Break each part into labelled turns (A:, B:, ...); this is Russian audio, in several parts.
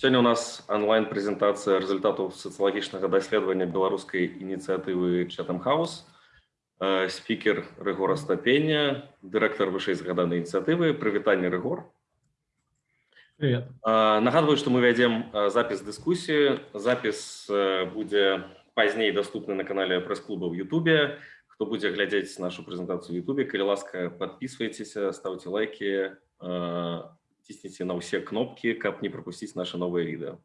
A: Сегодня у нас онлайн-презентация результатов социологічнага даследавання беларускай ініцыятывы Chatham House. Э, спикер Рыгор Остапеня, директор вышэйзгаданай инициативы. Прывітанне, Рыгор.
B: Привет.
A: Э, нагадываю, что мы ведем э, запись дискуссии. Запись будет позднее доступна на канале пресс-клуба в Ютубе. Кто будет глядеть нашу презентацию в Ютубе, коли ласка, подписывайтесь, ставьте лайки, цісніце на ўсе кнопкі каб не пропусціць наше новое відэо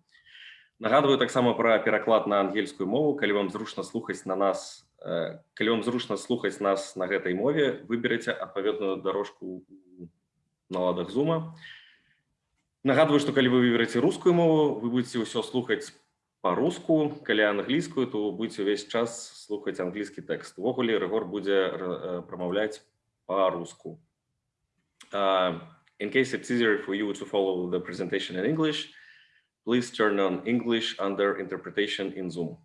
A: нагадываю таксама пра пераклад на ангельскую мову. Калі вам зручна слухаць на нас калі вам зручна слухаць нас на гэтай мове выберыце адпаведную дорожку на ладах зума. Нагадываю что калі вы выбераце рускую мову вы будете ўсё слухаць по-руску калі англійскую то будете увесь час слухаць англійскі тэкст. Увогуле рэгор будзе прамаўляць по-руску а In case it's easier for you to follow the presentation in English, please turn on English under interpretation in Zoom.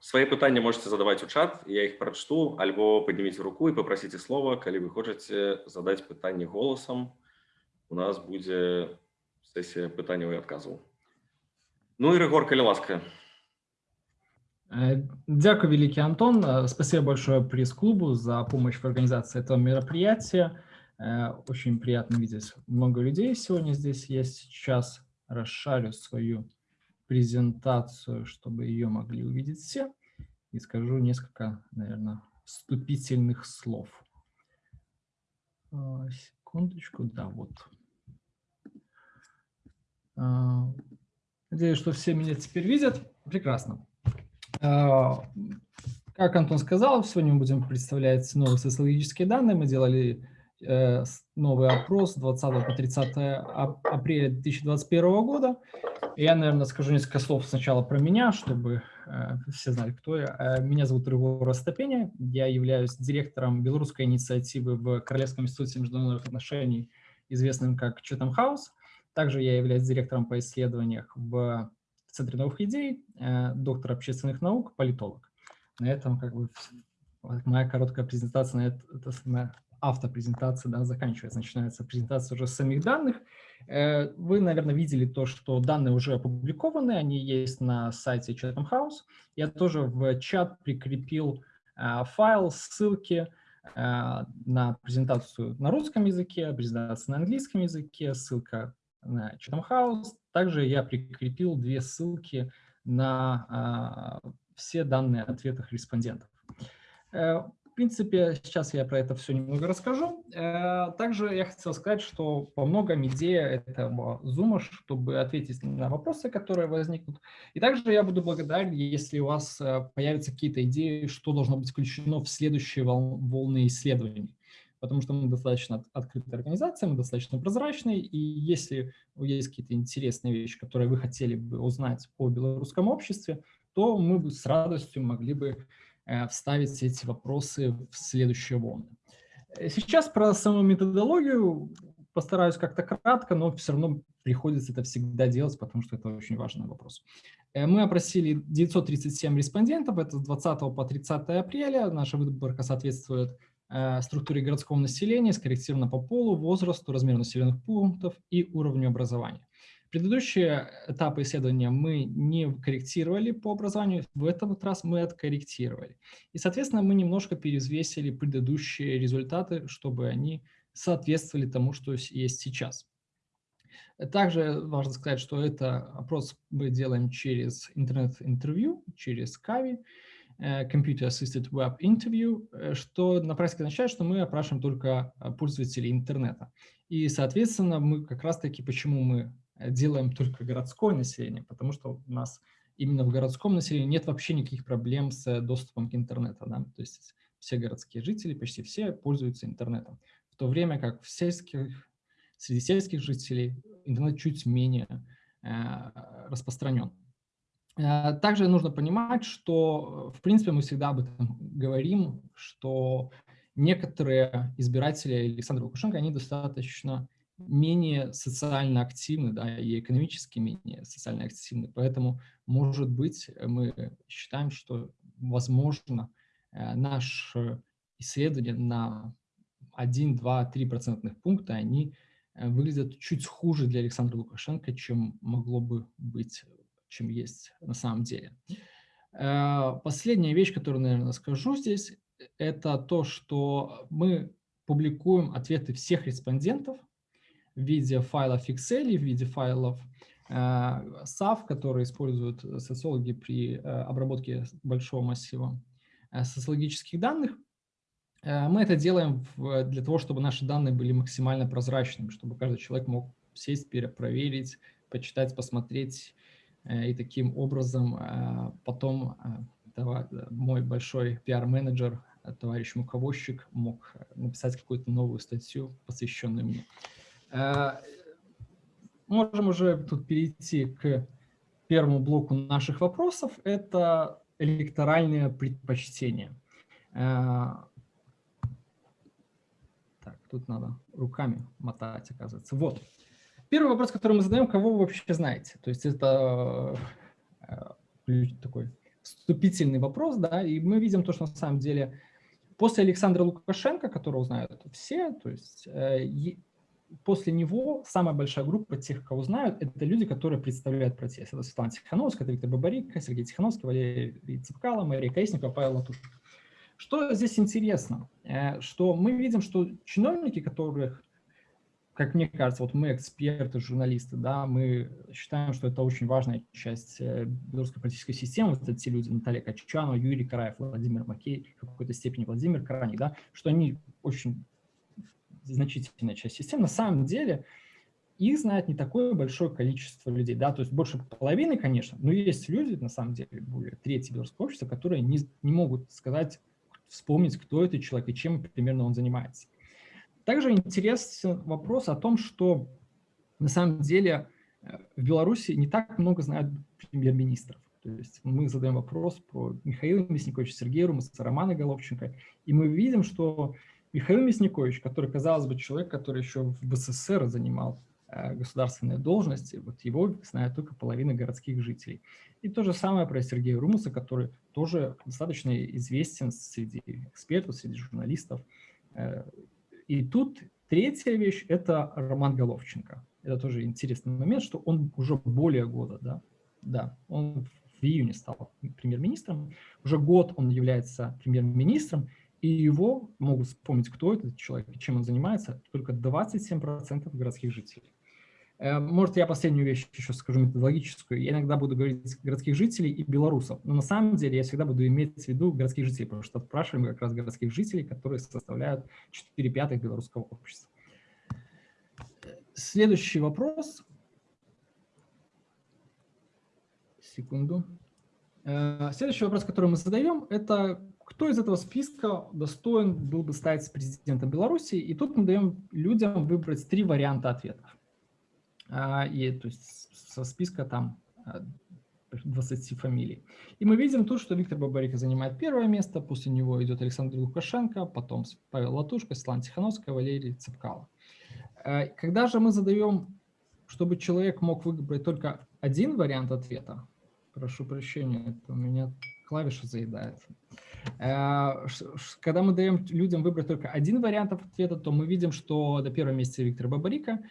A: Свои пытания можете задавать у чат, я их прочту, альбо поднимите руку и попросите слова, коли вы хотите задать пытание голосом. У нас будет сессия пытания и отказов. Ну и Регор, коли ласка.
B: Э, дякую, великий Антон. Э, спасибо большое пресс-клубу за помощь в организации этого мероприятия. Э, очень приятно видеть много людей сегодня здесь. Я сейчас расшарю свою презентацию, чтобы ее могли увидеть все. И скажу несколько, наверное, вступительных слов. А, секундочку, да, вот. А, надеюсь, что все меня теперь видят. Прекрасно. А, как Антон сказал, сегодня мы будем представлять новые социологические данные. Мы делали новый опрос 20 по 30 апреля 2021 года. Я, наверное, скажу несколько слов сначала про меня, чтобы э, все знали, кто я. Э, меня зовут Рыгор Остапеня, я являюсь директором белорусской инициативы в Королевском институте международных отношений, известным как Chatham House. Также я являюсь директором по исследованиях в Центре новых идей, доктор общественных наук, политолог. На этом как бы моя короткая презентация на это, это автопрезентация да, заканчивается, начинается презентация уже самих данных. Э, вы, наверное, видели то, что данные уже опубликованы, они есть на сайте Chatham House. Я тоже в чат прикрепил э, файл, ссылки э, на презентацию на русском языке, презентацию на английском языке, ссылка на Chatham House. Также я прикрепил две ссылки на все данные ответов респондентов принципе, сейчас я про это все немного расскажу. Э, также я хотел сказать, что по многом идея этого Zoom, чтобы ответить на вопросы, которые возникнут. И также я буду благодарен, если у вас э, появятся какие-то идеи, что должно быть включено в следующие волны исследований. Потому что мы достаточно открытая организация, мы достаточно прозрачные, и если есть какие-то интересные вещи, которые вы хотели бы узнать о белорусском обществе, то мы бы с радостью могли бы Э, вставить эти вопросы в следующие волны. Э, сейчас про саму методологию постараюсь как-то кратко, но все равно приходится это всегда делать, потому что это очень важный вопрос. Э, мы опросили 937 респондентов, это с 20 по 30 апреля. Наша выборка соответствует структуре городского населения, скорректирована по полу, возрасту, размеру населенных пунктов и уровню образования. Предыдущие этапы исследования мы не корректировали по образованию, в этот раз мы откорректировали. И, соответственно, мы немножко перезвесили предыдущие результаты, чтобы они соответствовали тому, что есть сейчас. Также важно сказать, что это опрос мы делаем через интернет-интервью, через Kavi, Computer Assisted Web Interview, что на практике означает, что мы опрашиваем только э, пользователей интернета. И, соответственно, мы как раз-таки, почему мы делаем только городское население, потому что у нас именно в городском населении нет вообще никаких проблем с доступом к интернету. Да? То есть все городские жители, почти все пользуются интернетом. В то время как в сельских, среди сельских жителей интернет чуть менее э, распространен. Э, также нужно понимать, что, в принципе, мы всегда об этом говорим, что некоторые избиратели Александра Лукашенко, они достаточно менее социально активны, да, и экономически менее социально активны. Поэтому, может быть, мы считаем, что, возможно, э, наше исследование на 1, 2, 3 процентных пункта, они выглядят чуть хуже для Александра Лукашенко, чем могло бы быть, чем есть на самом деле. Последняя вещь, которую, наверное, скажу здесь, это то, что мы публикуем ответы всех респондентов в виде файлов Excel, в виде файлов SAF, которые используют социологи при обработке большого массива социологических данных. Э, мы это делаем для того, чтобы наши данные были максимально прозрачными, чтобы каждый человек мог сесть, проверить, почитать, посмотреть. Э, и таким образом э, потом мой большой пиар-менеджер, товарищ Муковозчик, мог написать какую-то новую статью, посвященную мне. Можем уже тут перейти к первому блоку наших вопросов. Это электоральные предпочтения. Так, тут надо руками мотать, оказывается. Вот. Первый вопрос, который мы задаем, кого вы вообще знаете? То есть это э, такой вступительный вопрос, да, и мы видим то, что на самом деле после Александра Лукашенко, которого знают все, то есть э, после него самая большая группа тех, кого знают, это люди, которые представляют протест. Это Светлана Тихановская, это Виктор Бабарик, Сергей Тихановский, Валерий Цепкало, Мария Каисникова, Павел Латушко. Что здесь интересно? Э, что мы видим, что чиновники, которых, как мне кажется, вот мы эксперты, журналисты, да, мы считаем, что это очень важная часть э, белорусской политической системы, вот эти люди, Наталья Качанова, Юрий Караев, Владимир Макей, в какой-то степени Владимир Караник, да, что они очень значительная часть системы. На самом деле их знает не такое большое количество людей, да, то есть больше половины, конечно, но есть люди, на самом деле, более трети белорусского общества, которые не, не могут сказать вспомнить, кто этот человек и чем примерно он занимается. Также интересен вопрос о том, что на самом деле э, в Беларуси не так много знают премьер-министров. То есть мы задаем вопрос про Михаила Мясниковича, Сергея Румаса, Романа Головченко, и мы видим, что Михаил Мясникович, который, казалось бы, человек, который еще в БССР занимал Э, государственные должности, вот его знает только половина городских жителей. И то же самое про Сергея Румуса, который тоже достаточно известен среди экспертов, среди журналистов. Э, и тут третья вещь – это Роман Головченко. Это тоже интересный момент, что он уже более года, да, да, он в июне стал премьер-министром, уже год он является премьер-министром, и его могут вспомнить, кто этот человек и чем он занимается, только 27% городских жителей. Э, может, я последнюю вещь еще скажу методологическую. Я иногда буду говорить городских жителей и белорусов, но на самом деле я всегда буду иметь в виду городских жителей, потому что спрашиваем как раз городских жителей, которые составляют 4 пятых белорусского общества. Следующий вопрос. Секунду. Э, следующий вопрос, который мы задаем, это кто из этого списка достоин был бы стать президентом Беларуси? И тут мы даем людям выбрать три варианта ответов. А, и то есть со списка там 20 а, фамилий. И мы видим тут, что Виктор Бабарика занимает первое место, после него идет Александр Лукашенко, потом Павел Латушко, Светлана Тихановская, Валерий Цепкало. А, когда же мы задаем, чтобы человек мог выбрать только один вариант ответа, прошу прощения, это у меня клавиша заедает. Когда мы даем людям выбрать только один вариант ответа, то мы видим, что до первого места Виктор Бабарика –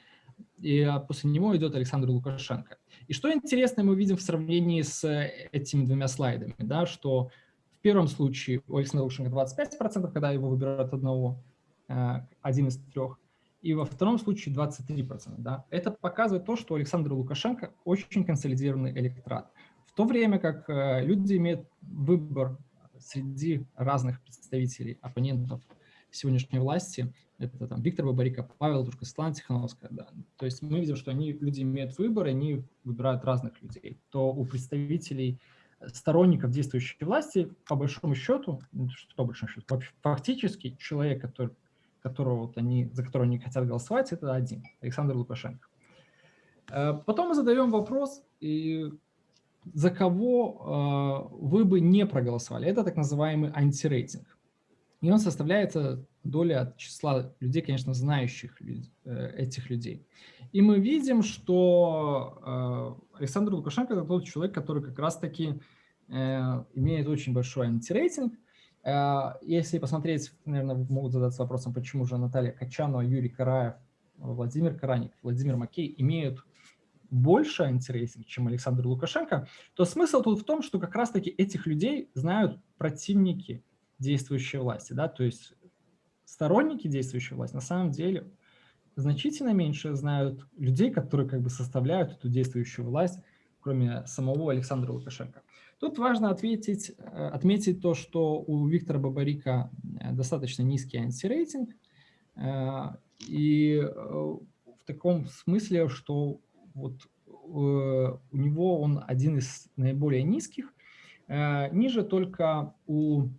B: и а, после него идет Александр Лукашенко. И что интересно мы видим в сравнении с э, этими двумя слайдами, да, что в первом случае у Александра Лукашенко 25%, когда его выбирают одного, э, один из трех, и во втором случае 23%. Да. Это показывает то, что Александр Лукашенко очень консолидированный электорат. То время как э, люди имеют выбор среди разных представителей, оппонентов сегодняшней власти, это там Виктор Бабарика, Павел Тушко, Светлана Тихановская, да. То есть мы видим, что они, люди имеют выбор, и они выбирают разных людей. То у представителей сторонников действующей власти, по большому счету, ну, что по большому счету, фактически человек, который, которого вот они, за которого они хотят голосовать, это один, Александр Лукашенко. Э, потом мы задаем вопрос, и за кого э, вы бы не проголосовали. Это так называемый антирейтинг. И он составляется доля от числа людей, конечно, знающих э, этих людей. И мы видим, что э, Александр Лукашенко – это тот человек, который как раз-таки имеет очень большой антирейтинг. Если посмотреть, наверное, могут задаться вопросом, почему же Наталья Качанова, Юрий Караев Владимир Караник, Владимир Макей имеют больше антирейтинг, чем Александр Лукашенко, то смысл тут в том, что как раз-таки этих людей знают противники действующей власти. Да? То есть сторонники действующей власти на самом деле значительно меньше знают людей, которые как бы составляют эту действующую власть, кроме самого Александра Лукашенко. Тут важно ответить, э, отметить то, что у Виктора Бабарика э, достаточно низкий антирейтинг, э, и в таком смысле, что вот у него он один из наиболее низких, ниже только у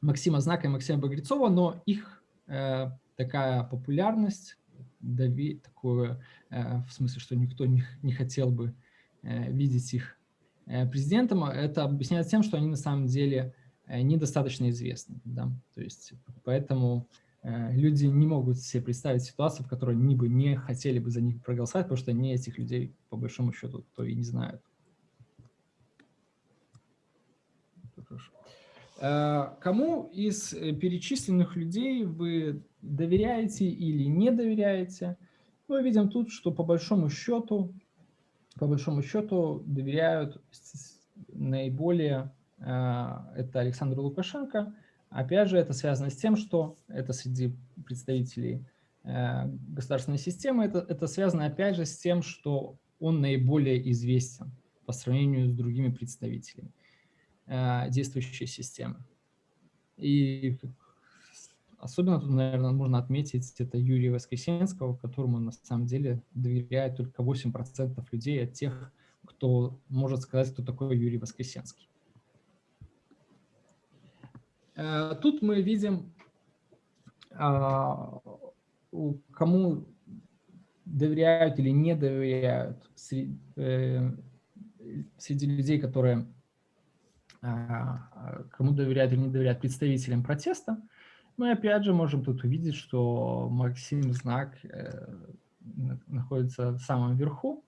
B: Максима Знака и Максима Багрецова, но их такая популярность, дави, такое, в смысле, что никто не, не хотел бы видеть их Э, президентом, это объясняется тем, что они на самом деле э, недостаточно известны. Да? То есть, поэтому э, люди не могут себе представить ситуацию, в которой они бы не хотели бы за них проголосовать, потому что они этих людей, по большому счету, то и не знают. Кому из перечисленных людей вы доверяете или не доверяете? Мы видим тут, что по большому счету по большому счету доверяют наиболее, э, это Александр Лукашенко. Опять же, это связано с тем, что это среди представителей э, государственной системы, это, это связано опять же с тем, что он наиболее известен по сравнению с другими представителями э, действующей системы. И Особенно тут, наверное, можно отметить это Юрия Воскресенского, которому на самом деле доверяет только 8% людей от тех, кто может сказать, кто такой Юрий Воскресенский. Э, тут мы видим, а, кому доверяют или не доверяют э, среди людей, которые а, кому доверяют или не доверяют представителям протеста. Мы опять же можем тут увидеть, что Максим Знак э, находится в самом верху.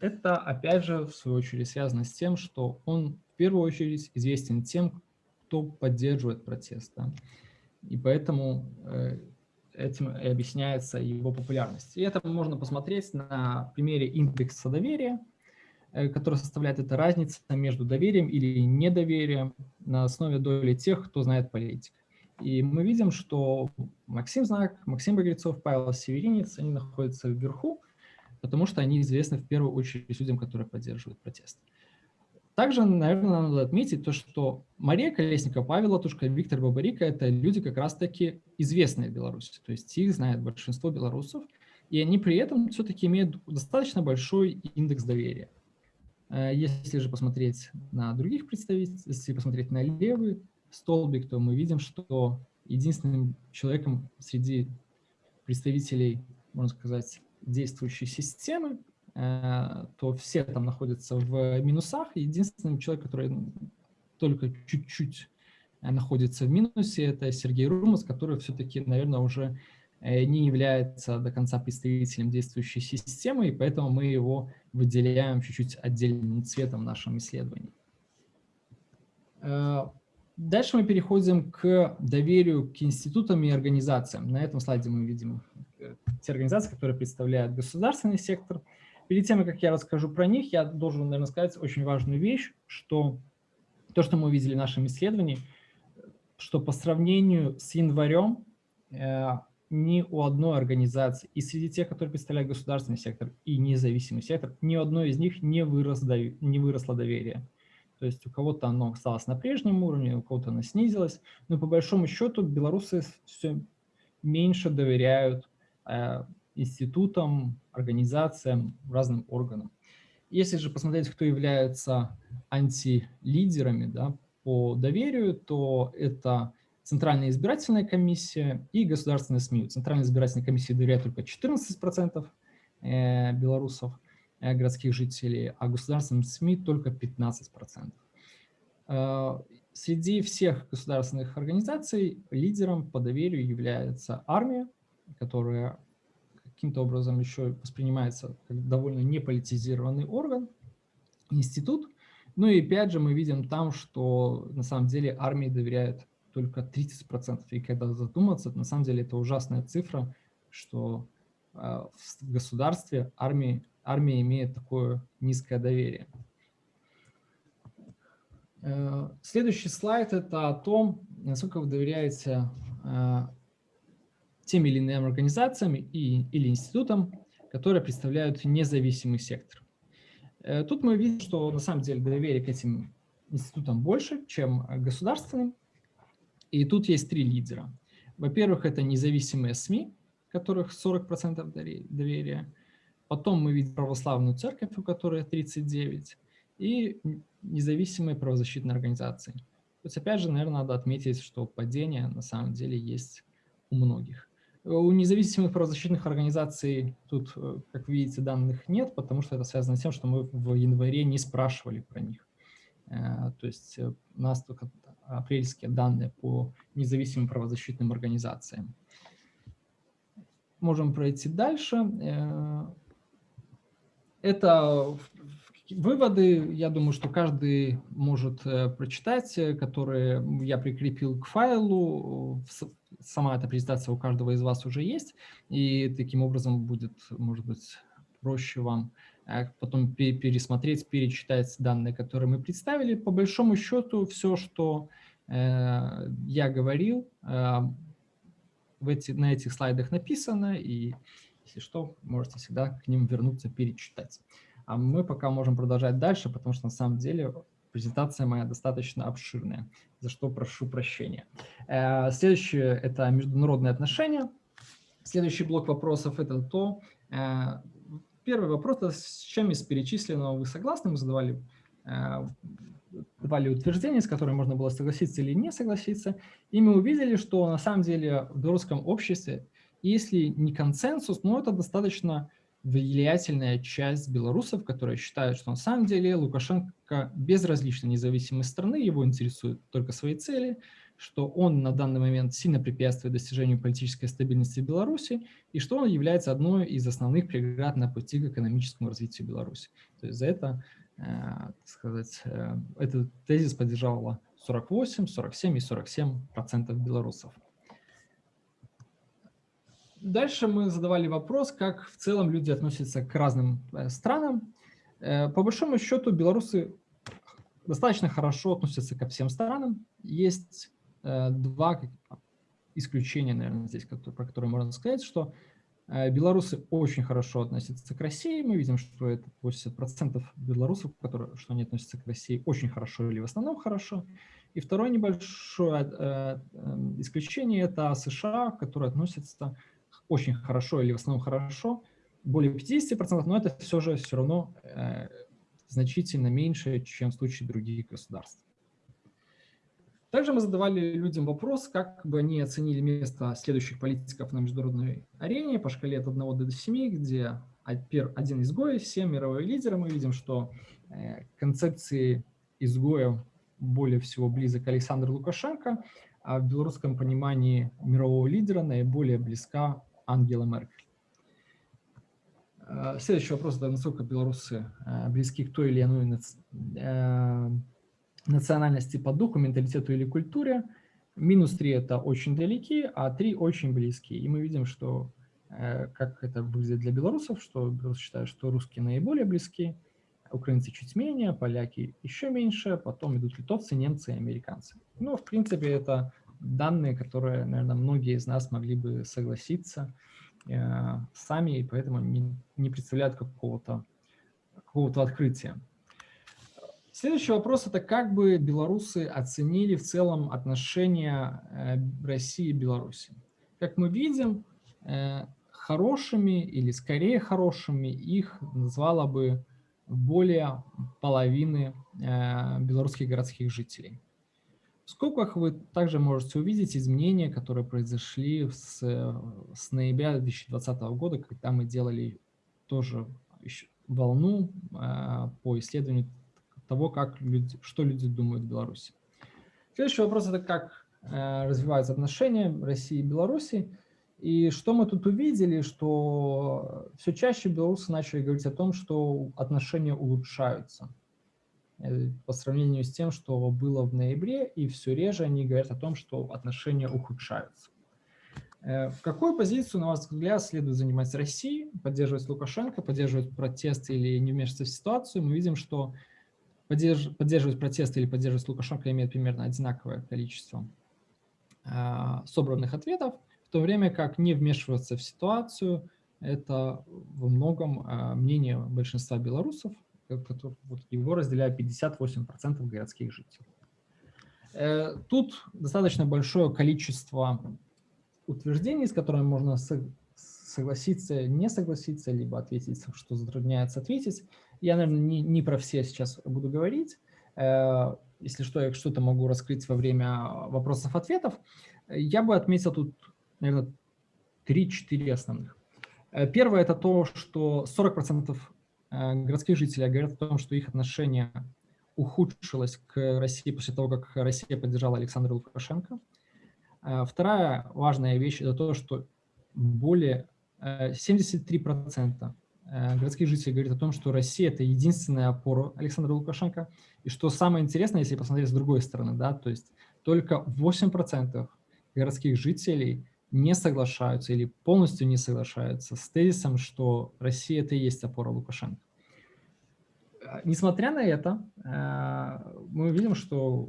B: Это опять же в свою очередь связано с тем, что он в первую очередь известен тем, кто поддерживает протест. Да? И поэтому э, этим и объясняется его популярность. И это можно посмотреть на примере индекса доверия, э, который составляет эта разница между доверием или недоверием на основе доли тех, кто знает политику. И мы видим, что Максим Знак, Максим Багрецов, Павел Северинец, они находятся вверху, потому что они известны в первую очередь людям, которые поддерживают протест. Также, наверное, надо отметить то, что Мария Колесникова, Павел Латушка, Виктор Бабарика – это люди как раз-таки известные в Беларуси, то есть их знает большинство белорусов, и они при этом все-таки имеют достаточно большой индекс доверия. Э, если же посмотреть на других представителей, если посмотреть на левый столбик, то мы видим, что единственным человеком среди представителей, можно сказать, действующей системы, то все там находятся в минусах. Единственный человек, который только чуть-чуть э, находится в минусе, это Сергей Румас, который все-таки, наверное, уже э, не является до конца представителем действующей системы, и поэтому мы его выделяем чуть-чуть отдельным цветом в нашем исследовании. Дальше мы переходим к доверию к институтам и организациям. На этом слайде мы видим э, те организации, которые представляют государственный сектор. Перед тем, как я расскажу про них, я должен, наверное, сказать очень важную вещь, что то, что мы увидели в нашем исследовании, что по сравнению с январем э, ни у одной организации, и среди тех, которые представляют государственный сектор и независимый сектор, ни у одной из них не, вырос, не выросло доверие. То есть у кого-то оно осталось на прежнем уровне, у кого-то оно снизилось. Но по большому счету белорусы все меньше доверяют э, институтам, организациям, разным органам. Если же посмотреть, кто является антилидерами да, по доверию, то это Центральная избирательная комиссия и государственные СМИ. Центральная избирательная комиссия доверяет только 14% э, белорусов, Э, городских жителей, а государственным СМИ только 15%. Э, среди всех государственных организаций лидером по доверию является армия, которая каким-то образом еще воспринимается как довольно неполитизированный орган, институт. Ну и опять же мы видим там, что на самом деле армии доверяют только 30%. И когда задуматься, на самом деле это ужасная цифра, что в государстве армии, армия имеет такое низкое доверие. Следующий слайд – это о том, насколько вы доверяете тем или иным организациям и, или институтам, которые представляют независимый сектор. Э, тут мы видим, что на самом деле доверие к этим институтам больше, чем государственным. И тут есть три лидера. Во-первых, это независимые СМИ, которых 40% доверия. Потом мы видим православную церковь, у которой 39%, и независимые правозащитные организации. То есть, опять же, наверное, надо отметить, что падение на самом деле есть у многих. У независимых правозащитных организаций тут, э, как видите, данных нет, потому что это связано с тем, что мы в январе не спрашивали про них. Э, то есть э, у нас только апрельские данные по независимым правозащитным организациям. Можем пройти дальше. Это Выводы, я думаю, что каждый может э, прочитать, э, которые я прикрепил к файлу. Сама эта презентация у каждого из вас уже есть, и таким образом будет, может быть, проще вам э, потом пересмотреть, перечитать данные, которые мы представили. По большому счету, все, что я говорил, в эти, на этих слайдах написано, и если что, можете всегда к ним вернуться, перечитать. А мы пока можем продолжать дальше, потому что на самом деле презентация моя достаточно обширная, за что прошу прощения. Э, следующее – это международные отношения. Следующий блок вопросов – это то… Э, первый вопрос – с чем из перечисленного вы согласны? Мы задавали э, давали утверждения, с которыми можно было согласиться или не согласиться, и мы увидели, что на самом деле в белорусском обществе, если не консенсус, но это достаточно влиятельная часть белорусов, которые считают, что на самом деле Лукашенко безразлична независимой страны, его интересуют только свои цели, что он на данный момент сильно препятствует достижению политической стабильности Беларуси и что он является одной из основных преград на пути к экономическому развитию Беларуси. То есть за это, э, так сказать, э, этот тезис поддержало 48, 47 и 47 процентов белорусов. Дальше мы задавали вопрос, как в целом люди относятся к разным э, странам. Э, по большому счету белорусы достаточно хорошо относятся ко всем странам. Есть э, два исключения, наверное, здесь, про которые можно сказать, что белорусы очень хорошо относятся к России. Мы видим, что это 80% белорусов, которые, что они относятся к России очень хорошо или в основном хорошо. И второе небольшое исключение – это США, которые относятся очень хорошо или в основном хорошо, более 50%, но это все же все равно э, значительно меньше, чем в случае других государств. Также мы задавали людям вопрос, как бы они оценили место следующих политиков на международной арене по шкале от 1 до 7, где один изгой, 7 мировые лидеры. Мы видим, что э, концепции изгоя более всего близок Александр Лукашенко, а в белорусском понимании мирового лидера наиболее близка Ангела Меркель. Э, следующий вопрос, это насколько белорусы э, близки к той или иной э, национальности по духу, менталитету или культуре. Минус 3 – это очень далеки, а 3 – очень близкие. И мы видим, что как это выглядит для белорусов, что белорусы считают, что русские наиболее близки, украинцы чуть менее, поляки еще меньше, потом идут литовцы, немцы и американцы. Ну, в принципе, это данные, которые, наверное, многие из нас могли бы согласиться э, сами, и поэтому не, не представляют какого-то какого, -то, открытия. Следующий вопрос – это как бы белорусы оценили в целом отношения э, России и Беларуси. Как мы видим, э, хорошими или скорее хорошими их назвала бы более половины э, белорусских городских жителей. В скобках вы также можете увидеть изменения, которые произошли с, с ноября 2020 года, когда мы делали тоже волну э, по исследованию того, как люди, что люди думают в Беларуси. Следующий вопрос – это как э, развиваются отношения России и Беларуси. И что мы тут увидели, что все чаще белорусы начали говорить о том, что отношения улучшаются. Э, по сравнению с тем, что было в ноябре, и все реже они говорят о том, что отношения ухудшаются. Э, в какую позицию, на ваш взгляд, следует занимать России, поддерживать Лукашенко, поддерживать протесты или не вмешиваться в ситуацию? Мы видим, что поддерж... поддерживать протесты или поддерживать Лукашенко имеет примерно одинаковое количество э, собранных ответов, в то время как не вмешиваться в ситуацию – это во многом мнение большинства белорусов, который, вот, его разделяют 58% городских жителей. Э, тут достаточно большое количество утверждений, с которыми можно согласиться, не согласиться, либо ответить, что затрудняется ответить. Я, наверное, не, не про все сейчас буду говорить. Э, если что, я что-то могу раскрыть во время вопросов-ответов. Я бы отметил тут, наверное, 3-4 основных. Э, первое – это то, что 40% э, городских жителей говорят о том, что их отношение ухудшилось к России после того, как Россия поддержала Александра Лукашенко. Э, вторая важная вещь – это то, что более 73% э, э, городских жителей говорят о том, что Россия – это единственная опора Александра Лукашенко. И что самое интересное, если посмотреть с другой стороны, да, то есть только 8% городских жителей не соглашаются или полностью не соглашаются с тезисом, что Россия – это и есть опора Лукашенко. Несмотря на это, мы видим, что,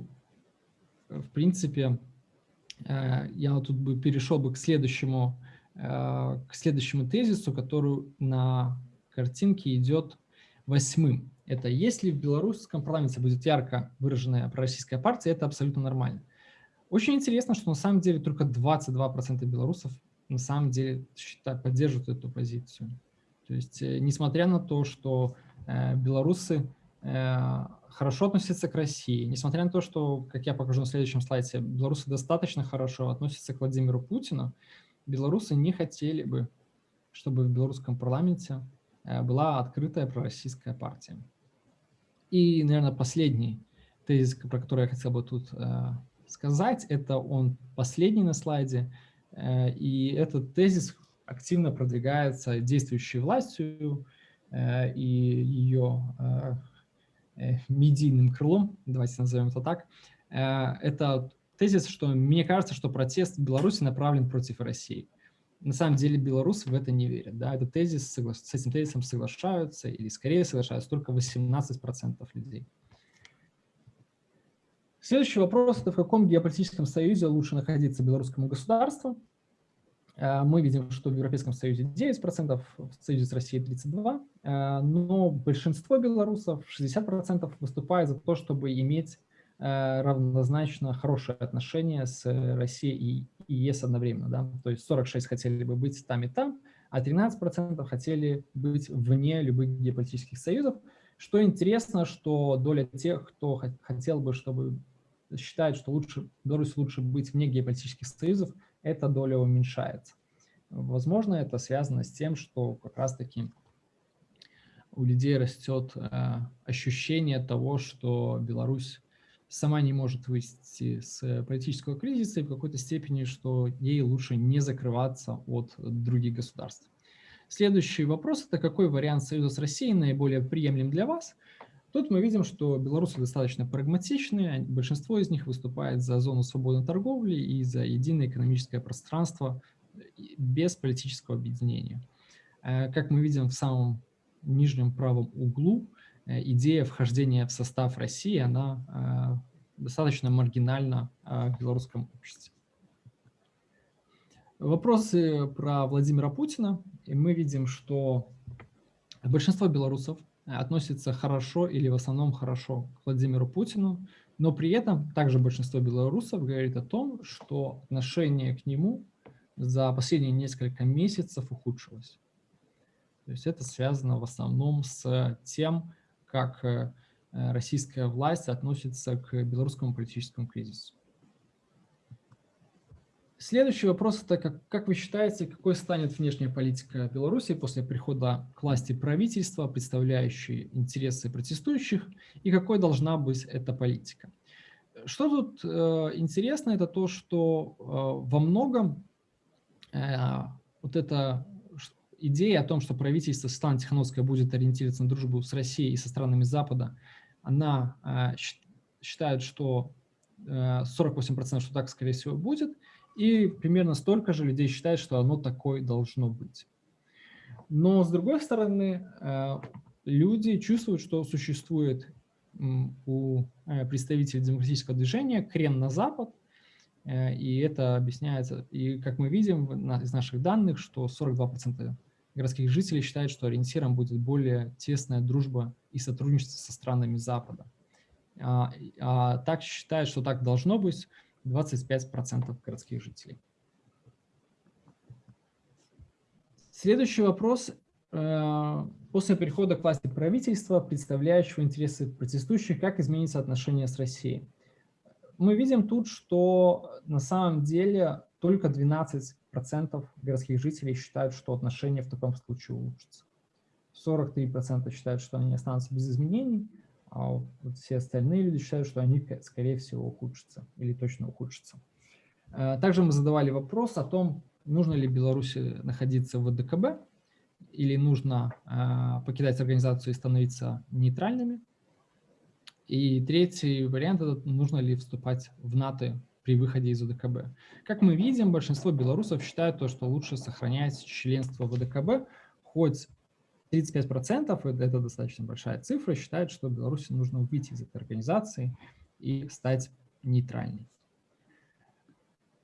B: в принципе, Э, я тут бы перешел бы к следующему, э, к следующему тезису, который на картинке идет восьмым. Это если в белорусском парламенте будет ярко выраженная пророссийская партия, это абсолютно нормально. Очень интересно, что на самом деле только 22% белорусов на самом деле считают, поддерживают эту позицию. То есть, э, несмотря на то, что белорусы хорошо относятся к России, несмотря на то, что, как я покажу на следующем слайде, белорусы достаточно хорошо относятся к Владимиру Путину, белорусы не хотели бы, чтобы в белорусском парламенте э, была открытая пророссийская партия. И, наверное, последний тезис, про который я хотел бы тут э, сказать, это он последний на слайде, э, и этот тезис активно продвигается действующей властью и ее Э, медийным крылом, давайте назовем это так, э, это тезис, что мне кажется, что протест в Беларуси направлен против России. На самом деле белорусы в это не верят. Да? Этот тезис, с этим тезисом соглашаются, или скорее соглашаются только 18% людей. Следующий вопрос – это в каком геополитическом союзе лучше находиться белорусскому государству? Э, мы видим, что в Европейском Союзе 9%, в Союзе с Россией 32%, э, но большинство белорусов, 60%, выступает за то, чтобы иметь э, равнозначно хорошие отношения с Россией и ЕС одновременно. Да? То есть 46 хотели бы быть там и там, а 13% хотели быть вне любых геополитических союзов. Что интересно, что доля тех, кто хотел бы, чтобы считает, что лучше, Беларусь лучше быть вне геополитических союзов, эта доля уменьшается. Возможно, это связано с тем, что как раз-таки у людей растет э, ощущение того, что Беларусь сама не может выйти с политического кризиса и в какой-то степени, что ей лучше не закрываться от других государств. Следующий вопрос – это какой вариант союза с Россией наиболее приемлем для вас? Тут мы видим, что белорусы достаточно прагматичные, большинство из них выступает за зону свободной торговли и за единое экономическое пространство без политического объединения. Э, как мы видим в самом нижнем правом углу, э, идея вхождения в состав России, она э, достаточно маргинальна в белорусском обществе. Вопросы про Владимира Путина. И мы видим, что большинство белорусов относится хорошо или в основном хорошо к Владимиру Путину, но при этом также большинство белорусов говорит о том, что отношение к нему за последние несколько месяцев ухудшилось. То есть это связано в основном с тем, как э, российская власть относится к белорусскому политическому кризису. Следующий вопрос – это как, как вы считаете, какой станет внешняя политика Беларуси после прихода к власти правительства, представляющей интересы протестующих, и какой должна быть эта политика? Что тут э, интересно, это то, что э, во многом э, вот эта идея о том, что правительство Светланы Тихановская будет ориентироваться на дружбу с Россией и со странами Запада, она э, считает, что 48% э, что так, скорее всего, будет – и примерно столько же людей считают, что оно такое должно быть. Но с другой стороны, э, люди чувствуют, что существует у э, представителей демократического движения крен на запад, э, и это объясняется, и как мы видим из наших данных, что 42% городских жителей считают, что ориентиром будет более тесная дружба и сотрудничество со странами Запада. А, а так считают, что так должно быть 25% городских жителей. Следующий вопрос. Э, после перехода к власти правительства, представляющего интересы протестующих, как изменится отношение с Россией? Мы видим тут, что на самом деле только 12% городских жителей считают, что отношения в таком случае улучшатся. 43% считают, что они останутся без изменений, а вот все остальные люди считают, что они, скорее всего, ухудшатся или точно ухудшатся. Э, также мы задавали вопрос о том, нужно ли Беларуси находиться в ВДКБ или нужно э, покидать организацию и становиться нейтральными. И третий вариант – это нужно ли вступать в НАТО при выходе из ВДКБ. Как мы видим, большинство белорусов считают то, что лучше сохранять членство в ВДКБ, хоть 35% – это достаточно большая цифра, считают, что Беларуси нужно выйти из этой организации и стать нейтральной.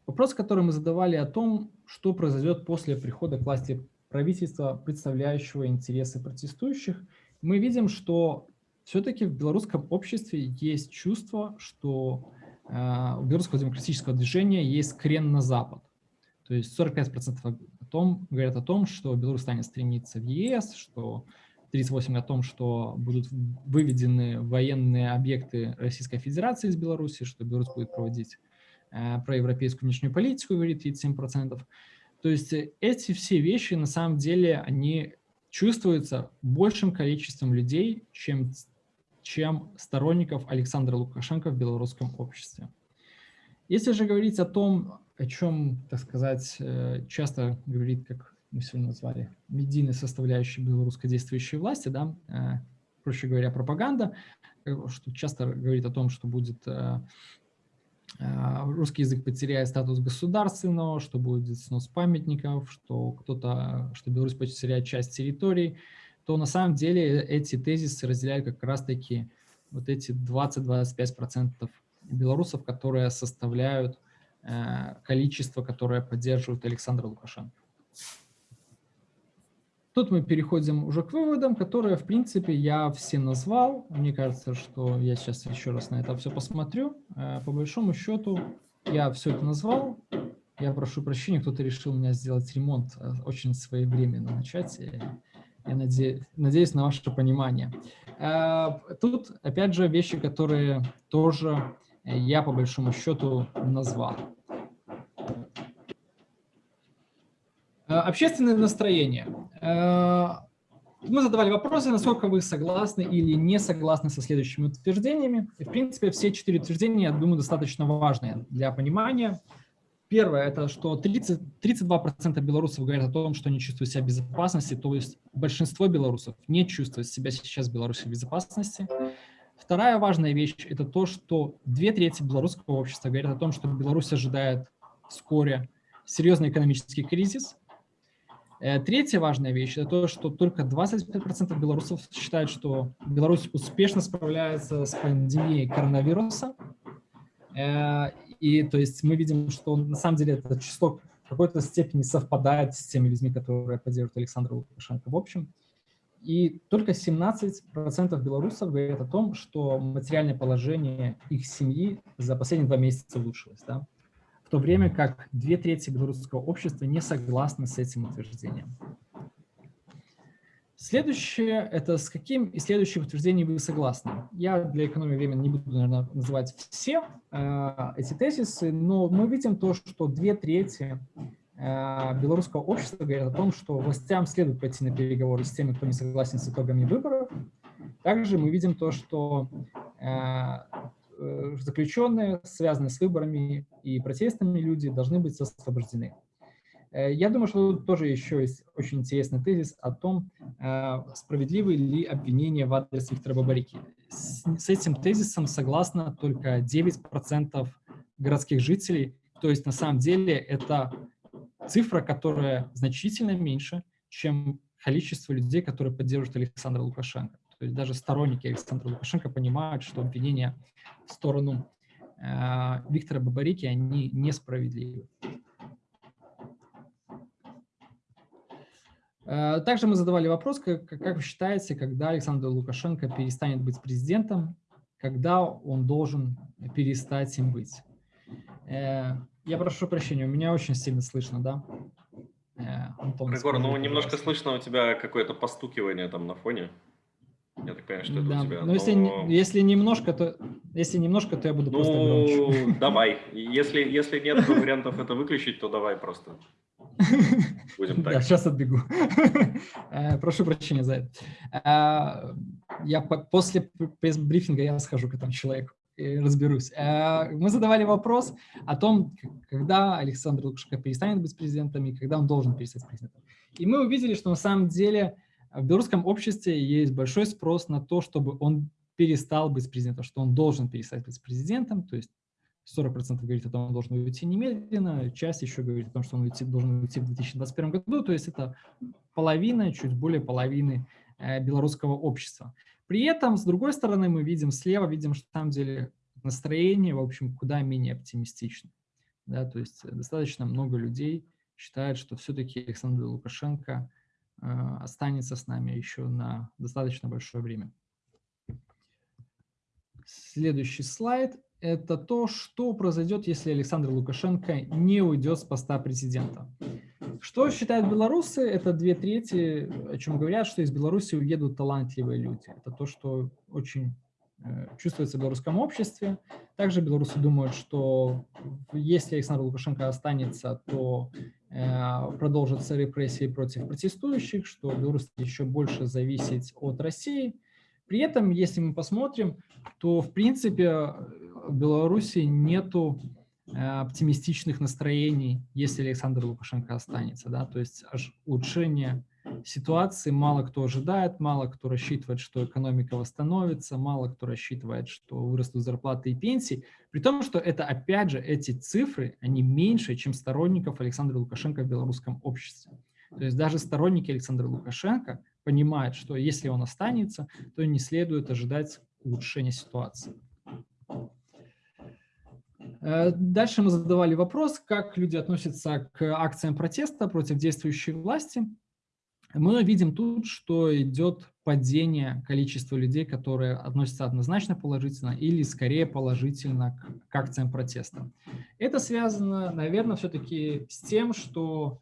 B: Вопрос, который мы задавали о том, что произойдет после прихода к власти правительства, представляющего интересы протестующих, мы видим, что все-таки в белорусском обществе есть чувство, что э, у белорусского демократического движения есть крен на Запад. То есть 45% о том, говорят о том, что Беларусь станет стремиться в ЕС, что 38 о том, что будут выведены военные объекты Российской Федерации из Беларуси, что Беларусь будет проводить э, проевропейскую внешнюю политику, говорит 37%. То есть эти все вещи, на самом деле, они чувствуются большим количеством людей, чем, чем сторонников Александра Лукашенко в белорусском обществе. Если же говорить о том, о чем, так сказать, э, часто говорит, как мы сегодня назвали, медийной составляющей белорусской действующей власти, да, э, проще говоря, пропаганда, э, что часто говорит о том, что будет русский язык потеряет статус государственного, что будет снос памятников, что кто-то, что Беларусь потеряет часть территорий, то на самом деле эти тезисы разделяют как раз-таки вот эти 20-25% белорусов, которые составляют количество, которое поддерживает Александр Лукашенко. Тут мы переходим уже к выводам, которые, в принципе, я все назвал. Мне кажется, что я сейчас еще раз на это все посмотрю. Э, по большому счету, я все это назвал. Я прошу прощения, кто-то решил у меня сделать ремонт э, очень своевременно начать. Я надеюсь, надеюсь на ваше понимание. Тут, опять же, вещи, которые тоже я по большому счету назвал. Э, общественное настроение. Э, мы задавали вопросы, насколько вы согласны или не согласны со следующими утверждениями. И, в принципе, все четыре утверждения, я думаю, достаточно важные для понимания. Первое – это что 30, 32% белорусов говорят о том, что не чувствуют себя в безопасности, то есть большинство белорусов не чувствует себя сейчас в Беларуси в безопасности. Вторая важная вещь – это то, что две трети белорусского общества говорят о том, что Беларусь ожидает вскоре серьезный экономический кризис. Э, третья важная вещь – это то, что только 25% белорусов считают, что Беларусь успешно справляется с пандемией коронавируса. Э, и то есть мы видим, что на самом деле это число в какой-то степени совпадает с теми людьми, которые поддерживают Александра Лукашенко в общем. И только 17% белорусов говорят о том, что материальное положение их семьи за последние два месяца улучшилось. Да? В то время как две трети белорусского общества не согласны с этим утверждением. Следующее – это с каким из следующих утверждений вы согласны. Я для экономии времени не буду, наверное, называть все э, эти тезисы, но мы видим то, что две трети белорусского общества говорят о том, что властям следует пойти на переговоры с теми, кто не согласен с итогами выборов. Также мы видим то, что э, э, заключенные, связанные с выборами и протестами люди, должны быть освобождены. Я думаю, что тут тоже еще есть очень интересный тезис о том, справедливы ли обвинения в адрес Виктора Бабарики. С этим тезисом согласно только 9% городских жителей То есть на самом деле это цифра, которая значительно меньше, чем количество людей, которые поддерживают Александра Лукашенко. То есть даже сторонники Александра Лукашенко понимают, что обвинения в сторону э, Виктора Бабарики, они несправедливы. Э, также мы задавали вопрос, как, как вы считаете, когда Александр Лукашенко перестанет быть президентом, когда он должен перестать им быть? Я прошу прощения, у меня очень сильно слышно, да?
A: Э, Антон, Егор, ну немножко слышно у тебя какое-то постукивание там на фоне. Я так понимаю, что это
B: да,
A: у тебя.
B: Но, но... Если, если немножко, то если немножко, то я буду ну, просто громче.
A: давай. Если, если нет вариантов это выключить, то давай просто.
B: Будем так. Да, сейчас отбегу. Э, прошу прощения за это. Э, я после брифинга я схожу к этому человеку разберусь. Э, мы задавали вопрос о том, когда Александр Лукашенко перестанет быть президентом и когда он должен перестать президентом. И мы увидели, что на самом деле в белорусском обществе есть большой спрос на то, чтобы он перестал быть президентом, что он должен перестать быть президентом, то есть 40% говорит о том, что он должен уйти немедленно, часть еще говорит о том, что он уйти, должен уйти в 2021 году, то есть это половина, чуть более половины э, белорусского общества. При этом, с другой стороны, мы видим слева, видим, что на самом деле настроение, в общем, куда менее оптимистично. Да, то есть достаточно много людей считают, что все-таки Александр Лукашенко э, останется с нами еще на достаточно большое время. Следующий слайд – это то, что произойдет, если Александр Лукашенко не уйдет с поста президента. Что считают белорусы? Это две трети, о чем говорят, что из Беларуси уедут талантливые люди. Это то, что очень э, чувствуется в белорусском обществе. Также белорусы думают, что если Александр Лукашенко останется, то э, продолжатся репрессии против протестующих, что Беларусь еще больше зависит от России – при этом, если мы посмотрим, то в принципе в Беларуси нету оптимистичных настроений, если Александр Лукашенко останется. Да? То есть улучшение ситуации мало кто ожидает, мало кто рассчитывает, что экономика восстановится, мало кто рассчитывает, что вырастут зарплаты и пенсии, при том, что это, опять же, эти цифры, они меньше, чем сторонников Александра Лукашенко в белорусском обществе. То есть даже сторонники Александра Лукашенко понимает, что если он останется, то не следует ожидать улучшения ситуации. Э, дальше мы задавали вопрос, как люди относятся к акциям протеста против действующей власти. Мы видим тут, что идет падение количества людей, которые относятся однозначно положительно или скорее положительно к, к акциям протеста. Это связано, наверное, все-таки с тем, что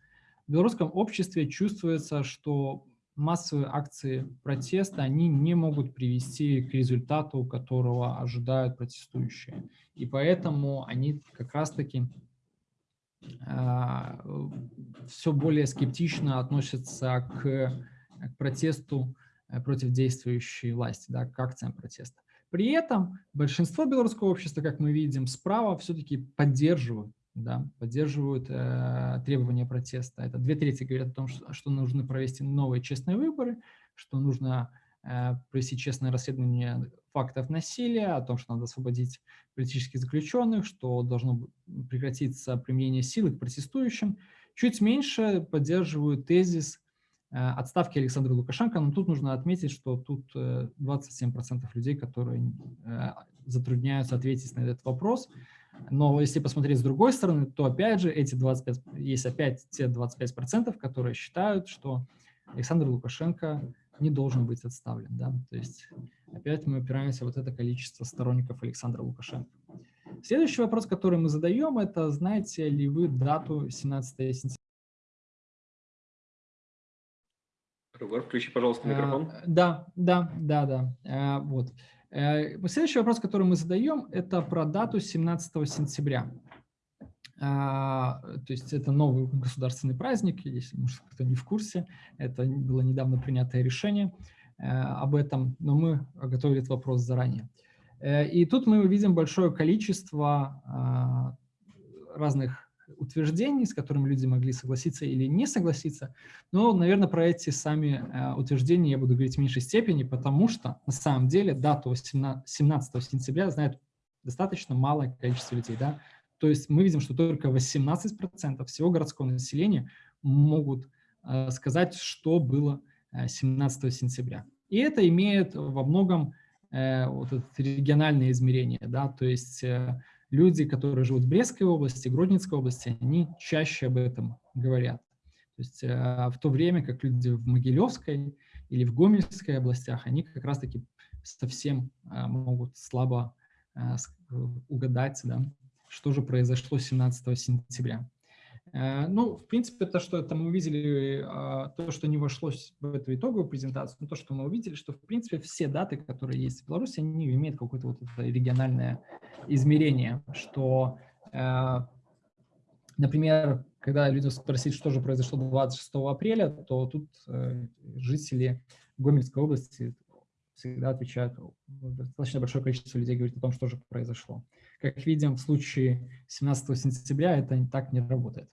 B: в белорусском обществе чувствуется, что массовые акции протеста, они не могут привести к результату, которого ожидают протестующие. И поэтому они как раз-таки э, а, все более скептично относятся к, к протесту э, против действующей власти, да, к акциям протеста. При этом большинство белорусского общества, как мы видим, справа все-таки поддерживают да, поддерживают э, требования протеста. Это две трети говорят о том, что, что нужно провести новые честные выборы, что нужно э, провести честное расследование фактов насилия, о том, что надо освободить политических заключенных, что должно прекратиться применение силы к протестующим. Чуть меньше поддерживают тезис э, отставки Александра Лукашенко, но тут нужно отметить, что тут э, 27% людей, которые э, затрудняются ответить на этот вопрос, но если посмотреть с другой стороны, то опять же эти 25, есть опять те 25%, которые считают, что Александр Лукашенко не должен быть отставлен. Да? То есть опять мы опираемся вот это количество сторонников Александра Лукашенко. Следующий вопрос, который мы задаем, это знаете ли вы дату 17 сентября?
A: Ругар, включи, пожалуйста, микрофон.
B: А, да, да, да, да. А, вот. Э, следующий вопрос, который мы задаем, это про дату 17 сентября. То есть это новый государственный праздник, если может, кто не в курсе, это было недавно принятое решение э, об этом, но мы готовили этот вопрос заранее. Э, и тут мы видим большое количество разных утверждений, с которыми люди могли согласиться или не согласиться. Но, наверное, про эти сами э, утверждения я буду говорить в меньшей степени, потому что на самом деле дату 17 сентября знает достаточно малое количество людей. Да? То есть мы видим, что только 18% всего городского населения могут сказать, что было 17 сентября. И это имеет во многом вот это региональное измерение, да, то есть люди, которые живут в Брестской области, Гродненской области, они чаще об этом говорят. То есть в то время как люди в Могилевской или в Гомельской областях, они как раз-таки совсем могут слабо угадать, да, что же произошло 17 сентября. Э, ну, в принципе, то, что это мы увидели, а, то, что не вошло в эту итоговую презентацию, то, что мы увидели, что, в принципе, все даты, которые есть в Беларуси, они имеют какое-то вот это региональное измерение, что, э, например, когда люди спросили, что же произошло 26 апреля, то тут э, жители Гомельской области всегда отвечают, достаточно большое количество людей говорит о том, что же произошло. Как видим, в случае 17 сентября это так не работает.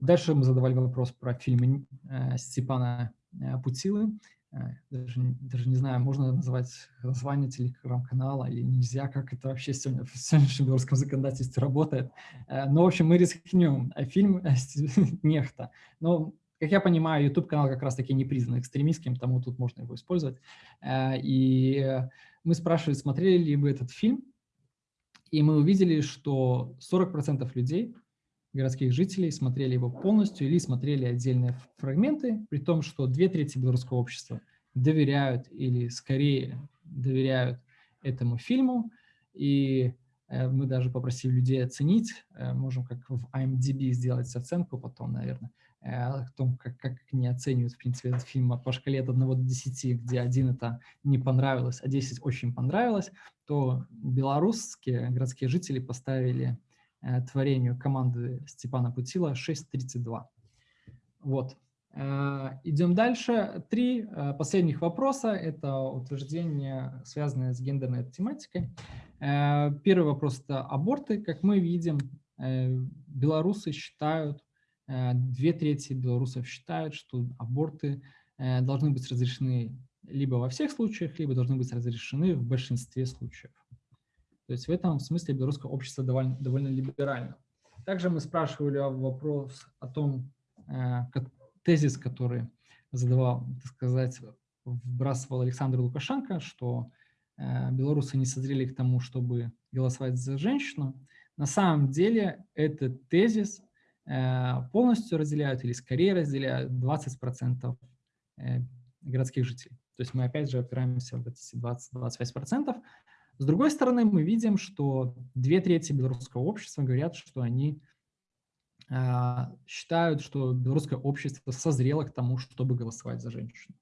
B: Дальше мы задавали вопрос про фильмы э, Степана э, Путилы. Э, даже, даже не знаю, можно назвать название телеграм-канала или нельзя, как это вообще сегодня в сегодняшнем белорусском законодательстве работает. Но, в общем, мы рискнем. Фильм «Нехта». Но, как я понимаю, YouTube-канал как раз-таки не признан экстремистским, тому тут можно его использовать. И мы спрашивали, смотрели ли вы этот фильм, и мы увидели, что 40% людей городских жителей смотрели его полностью или смотрели отдельные фрагменты, при том, что две трети белорусского общества доверяют или скорее доверяют этому фильму. И э, мы даже попросили людей оценить, э, можем как в IMDb сделать оценку потом, наверное, э, о том, как, как они оценивают, в принципе, этот фильм по шкале от 1 до 10, где один это не понравилось, а 10 очень понравилось, то белорусские городские жители поставили творению команды Степана Путила 6.32. Вот. Э, идем дальше. Три э, последних вопроса. Это утверждения, связанные с гендерной тематикой. Первый вопрос – это аборты. Как мы видим, белорусы считают, две трети белорусов считают, что аборты должны быть разрешены либо во всех случаях, либо должны быть разрешены в большинстве случаев. То есть в этом смысле белорусское общество довольно, довольно либерально. Также мы спрашивали вопрос о том, э, тезис, который задавал, так сказать, вбрасывал Александр Лукашенко, что э, белорусы не созрели к тому, чтобы голосовать за женщину. На самом деле этот тезис э, полностью разделяют или скорее разделяют 20% городских жителей. То есть мы опять же опираемся в эти 20-25%. С другой стороны, мы видим, что две трети белорусского общества говорят, что они э, считают, что белорусское общество созрело к тому, чтобы голосовать за женщину.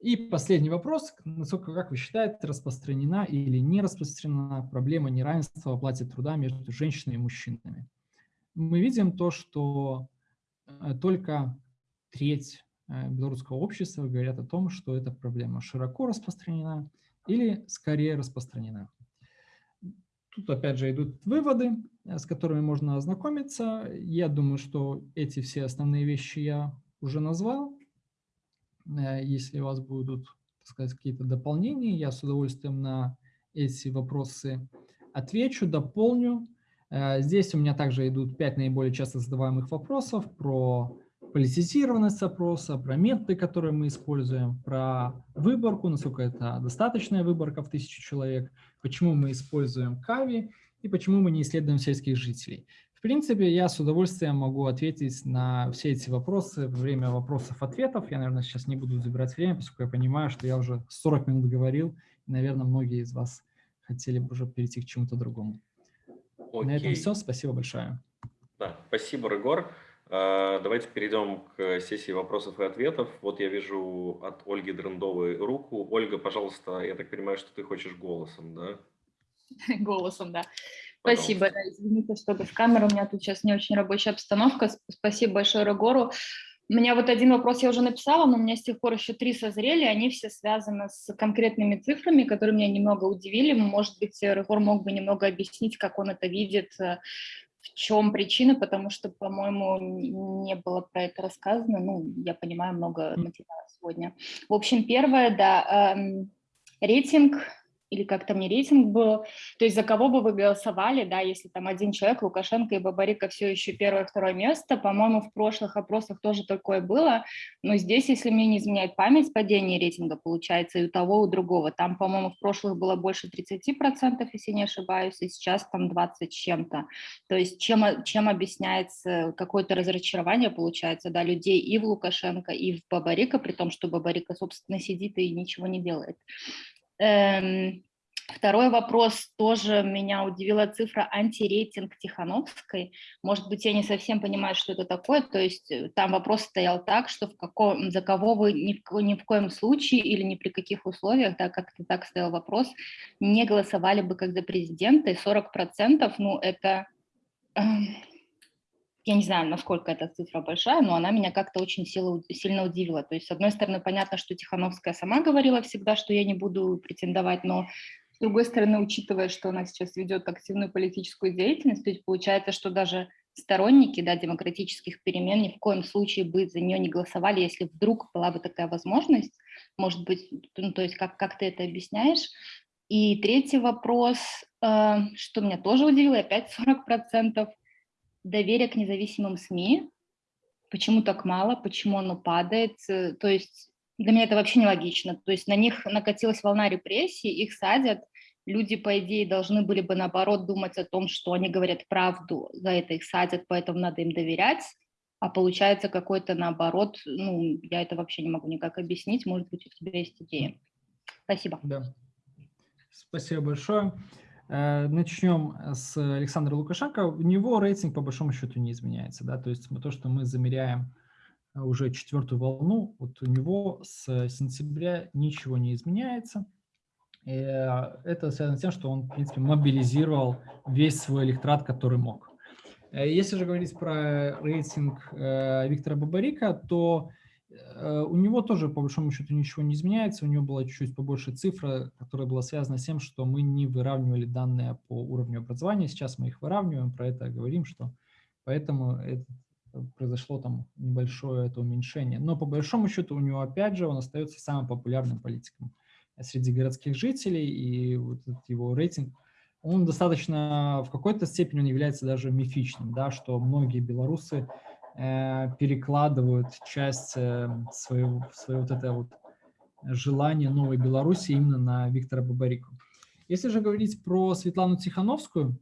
B: И последний вопрос. Насколько, как вы считаете, распространена или не распространена проблема неравенства в оплате труда между женщинами и мужчинами? Мы видим то, что э, только треть э, белорусского общества говорят о том, что эта проблема широко распространена, или скорее распространена. Тут опять же идут выводы, э, с которыми можно ознакомиться. Я думаю, что эти все основные вещи я уже назвал. Э, если у вас будут какие-то дополнения, я с удовольствием на эти вопросы отвечу, дополню. Э, здесь у меня также идут пять наиболее часто задаваемых вопросов про политизированность опроса, про методы, которые мы используем, про выборку, насколько это достаточная выборка в тысячу человек, почему мы используем КАВИ и почему мы не исследуем сельских жителей. В принципе, я с удовольствием могу ответить на все эти вопросы во время вопросов-ответов. Я, наверное, сейчас не буду забирать время, поскольку я понимаю, что я уже 40 минут говорил, и, наверное, многие из вас хотели бы уже перейти к чему-то другому. Окей. На этом все. Спасибо большое.
A: Да, спасибо, Рыгор. А, давайте перейдем к сессии вопросов и ответов. Вот я вижу от Ольги Дрендовой руку. Ольга, пожалуйста, я так понимаю, что ты хочешь голосом, да?
C: Голосом, да. Пожалуйста. Спасибо. Да, извините, что без камеры. У меня тут сейчас не очень рабочая обстановка. Спасибо большое Регору. У меня вот один вопрос я уже написала, но у меня с тех пор еще три созрели, они все связаны с конкретными цифрами, которые меня немного удивили. Может быть, Регор мог бы немного объяснить, как он это видит э, в чем причина, потому что, по-моему, не было про это рассказано. Ну, я понимаю, много материала сегодня. В общем, первое, да, эм, рейтинг или как там не рейтинг был, то есть за кого бы вы голосовали, да, если там один человек, Лукашенко и Бабарика все еще первое, второе место, по-моему, в прошлых опросах тоже такое было, но здесь, если мне не изменяет память, падение рейтинга получается и у того, и у другого, там, по-моему, в прошлых было больше 30%, если не ошибаюсь, и сейчас там 20 с чем-то, то есть чем, чем объясняется какое-то разочарование, получается, да, людей и в Лукашенко, и в Бабарика, при том, что Бабарика, собственно, сидит и ничего не делает. Эм, второй вопрос, тоже меня удивила цифра антирейтинг Тихановской. Может быть, я не совсем понимаю, что это такое. То есть э, там вопрос стоял так, что в каком, за кого вы ни в, ни в коем случае или ни при каких условиях, да, как-то так стоял вопрос, не голосовали бы как за президента. И 40%, ну, это... Я не знаю, насколько эта цифра большая, но она меня как-то очень сильно, сильно удивила. То есть, с одной стороны, понятно, что Тихановская сама говорила всегда, что я не буду претендовать, но с другой стороны, учитывая, что она сейчас ведет активную политическую деятельность, то есть получается, что даже сторонники да, демократических перемен ни в коем случае бы за нее не голосовали, если вдруг была бы такая возможность. Может быть, ну, то есть как, как ты это объясняешь? И третий вопрос, э, что меня тоже удивило, опять 40% доверие к независимым СМИ, почему так мало, почему оно падает, то есть для меня это вообще нелогично, то есть на них накатилась волна репрессий, их садят, люди, по идее, должны были бы, наоборот, думать о том, что они говорят правду, за это их садят, поэтому надо им доверять, а получается какой-то наоборот, ну, я это вообще не могу никак объяснить, может быть, у тебя есть идея. Спасибо.
B: Да. Спасибо большое. Э, начнем с Александра Лукашенко. У него рейтинг по большому счету не изменяется. Да? То есть то, что мы замеряем э, уже четвертую волну, вот у него с сентября ничего не изменяется. И э, это связано с тем, что он, в принципе, мобилизировал весь свой электорат, который мог. Если же говорить про рейтинг Виктора Бабарика, то Э, у него тоже, по большому счету, ничего не изменяется. У него была чуть-чуть побольше цифра, которая была связана с тем, что мы не выравнивали данные по уровню образования. Сейчас мы их выравниваем, про это говорим, что поэтому это произошло там небольшое это уменьшение. Но по большому счету у него, опять же, он остается самым популярным политиком среди городских жителей, и вот его рейтинг, он достаточно, в какой-то степени он является даже мифичным, да, что многие белорусы Э, перекладывают часть э, своего, своего вот это вот желание новой Беларуси именно на Виктора Бабарику. Если же говорить про Светлану Тихановскую,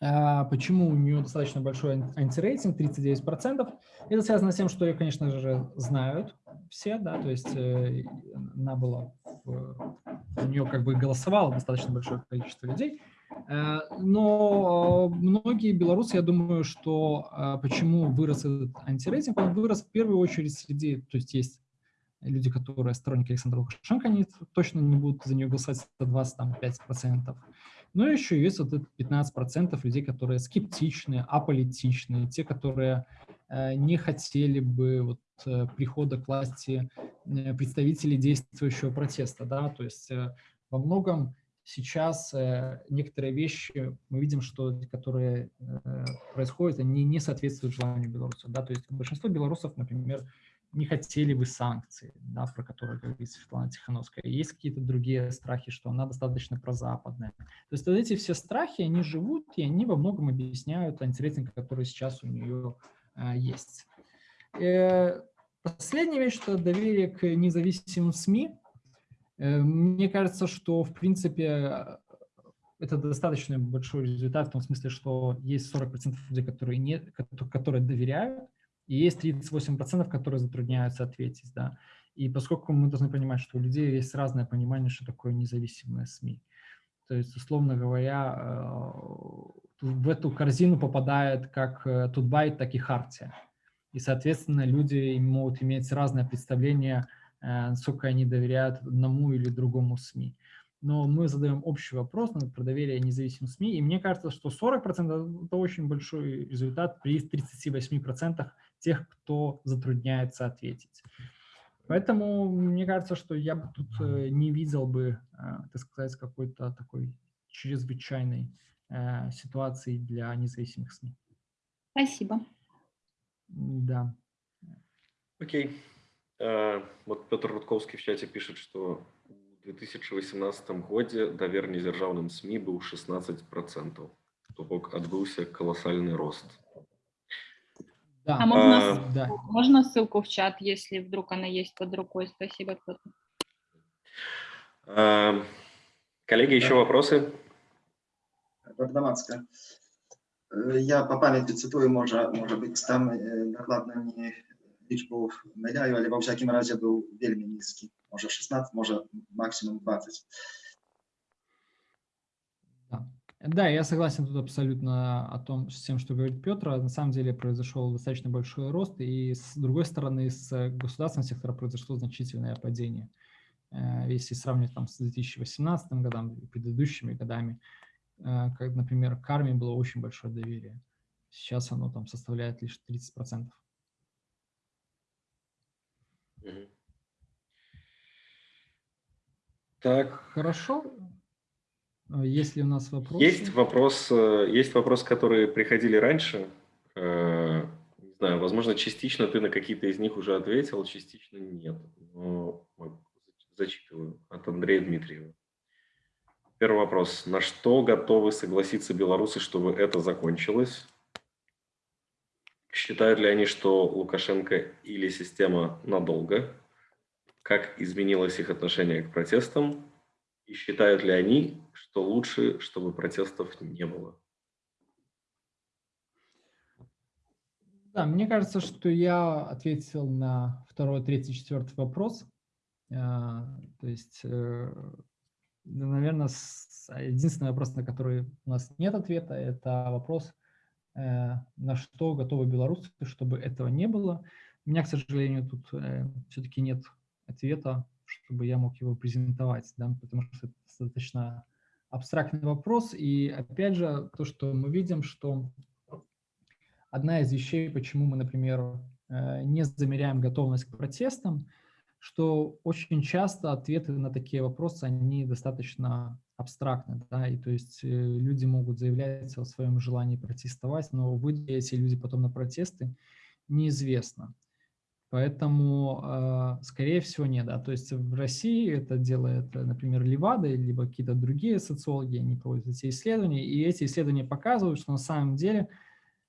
B: э, почему у нее достаточно большой антирейтинг, 39%, это связано с тем, что ее, конечно же, знают все, да, то есть она была, у нее как бы голосовало достаточно большое количество людей, Э, но многие белорусы, я думаю, что э, почему вырос этот антирейтинг, он вырос в первую очередь среди, то есть есть люди, которые сторонники Александра Лукашенко, они точно не будут за нее голосовать за 25%. Но еще есть вот это 15% людей, которые скептичны, аполитичны, те, которые э, не хотели бы вот прихода к власти представителей действующего протеста. Да? То есть во многом сейчас э, некоторые вещи мы видим, что которые э, происходят, они не соответствуют желанию белорусов. Да? То есть большинство белорусов, например, не хотели бы санкции, да, про которые говорит Светлана Тихановская. Есть какие-то другие страхи, что она достаточно прозападная. То есть вот эти все страхи, они живут, и они во многом объясняют антирейтинг, который сейчас у нее э, есть. Э, последняя вещь, что доверие к независимым СМИ – мне кажется, что, в принципе, это достаточно большой результат в том смысле, что есть 40% людей, которые, не, которые доверяют, и есть 38%, которые затрудняются ответить. Да. И поскольку мы должны понимать, что у людей есть разное понимание, что такое независимые СМИ. То есть, условно говоря, э, в эту корзину попадает как э, Тутбайт, так и Хартия. И, соответственно, люди могут иметь разное представление Э, насколько они доверяют одному или другому СМИ. Но мы задаем общий вопрос про доверие независимым СМИ, и мне кажется, что 40% – это очень большой результат при 38% тех, кто затрудняется ответить. Поэтому мне кажется, что я бы тут э, не видел бы, э, так сказать, какой-то такой чрезвычайной ситуации для независимых СМИ.
C: Спасибо.
B: Да.
A: Окей. Okay. Э, вот Петр Рудковский в чате пишет, что у в 2018 годзе давер незяржаўным СМИ был 16 процентов то бок адбыўся колоссальный рост
B: Да,
C: А можно,
A: А,
C: ссылку-
B: да.
C: можно ссылку в чат, если вдруг она есть под рукой? Спасибо, Петр.
A: А, коллеги еще вопросы
D: Бардамацка. Е, Я по пам'яті цитую, може, може бути там е, докладно мені лічбу миляю, але во всякому разі був вельми низький. Може 16, може максимум 20.
B: Да. Да, я согласен тут абсолютно о том, с тем, что говорит Петр. На самом деле произошел достаточно большой рост, и с другой стороны, с государственного сектора произошло значительное падение. Э, Если сравнивать там с 2018 годом и предыдущими годами, э, как, например, к армии было очень большое доверие. Сейчас оно там составляет лишь 30%.
A: Так
B: Хорошо. Э, Есть ли у нас вопросы?
A: Есть вопрос, э, есть вопросы, которые приходили раньше. Э, Не знаю, возможно, частично ты на какие-то из них уже ответил, частично нет. Но зачитываю от Андрея Дмитриева. Первый вопрос. На что готовы согласиться белорусы, чтобы это закончилось? Считают ли они, что Лукашенко или система надолго? Как изменилось их отношение к протестам? И считают ли они, что лучше, чтобы протестов не было?
B: Да, мне кажется, что я ответил на второй, третий, четвертый вопрос. А, То есть, э, наверное, единственный вопрос, на который у нас нет ответа, это вопрос, на что готовы белорусы, чтобы этого не было. У меня, к сожалению, тут все-таки нет ответа, чтобы я мог его презентовать, да, потому что это достаточно абстрактный вопрос. И опять же, то, что мы видим, что одна из вещей, почему мы, например, э, не замеряем готовность к протестам, что очень часто ответы на такие вопросы, они достаточно абстрактны, да, и то есть э, люди могут заявлять о своем желании протестовать, но выйдут эти люди потом на протесты, неизвестно. Поэтому, э, скорее всего, нет. Да. То есть в России это делает, например, Левада, либо какие-то другие социологи, они проводят эти исследования, и эти исследования показывают, что на самом деле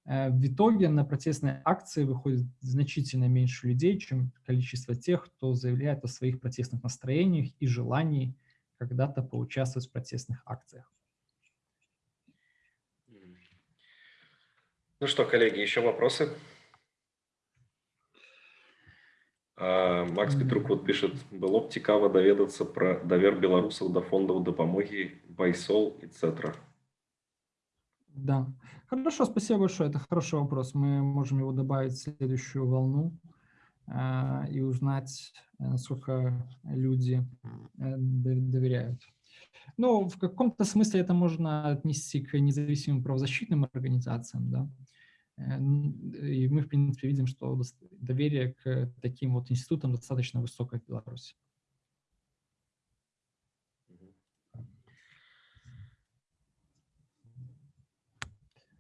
B: э, в итоге на протестные акции выходит значительно меньше людей, чем количество тех, кто заявляет о своих протестных настроениях и желании когда-то поучаствовать в протестных акциях.
A: Ну что, коллеги, еще вопросы? А, Макс. Петрук вот пишет, было б цікаво доведаться про довер белорусов до фондов допомоги, Байсол, etc.
B: Да. Хорошо, спасибо большое. Это хороший вопрос. Мы можем его добавить в следующую волну и узнать, э, насколько люди э, до- доверяют. Ну, в каком-то смысле это можно отнести к независимым правозащитным организациям, да. Э, И мы, в принципе, видим, что доверие к таким вот институтам достаточно высокое в Беларуси.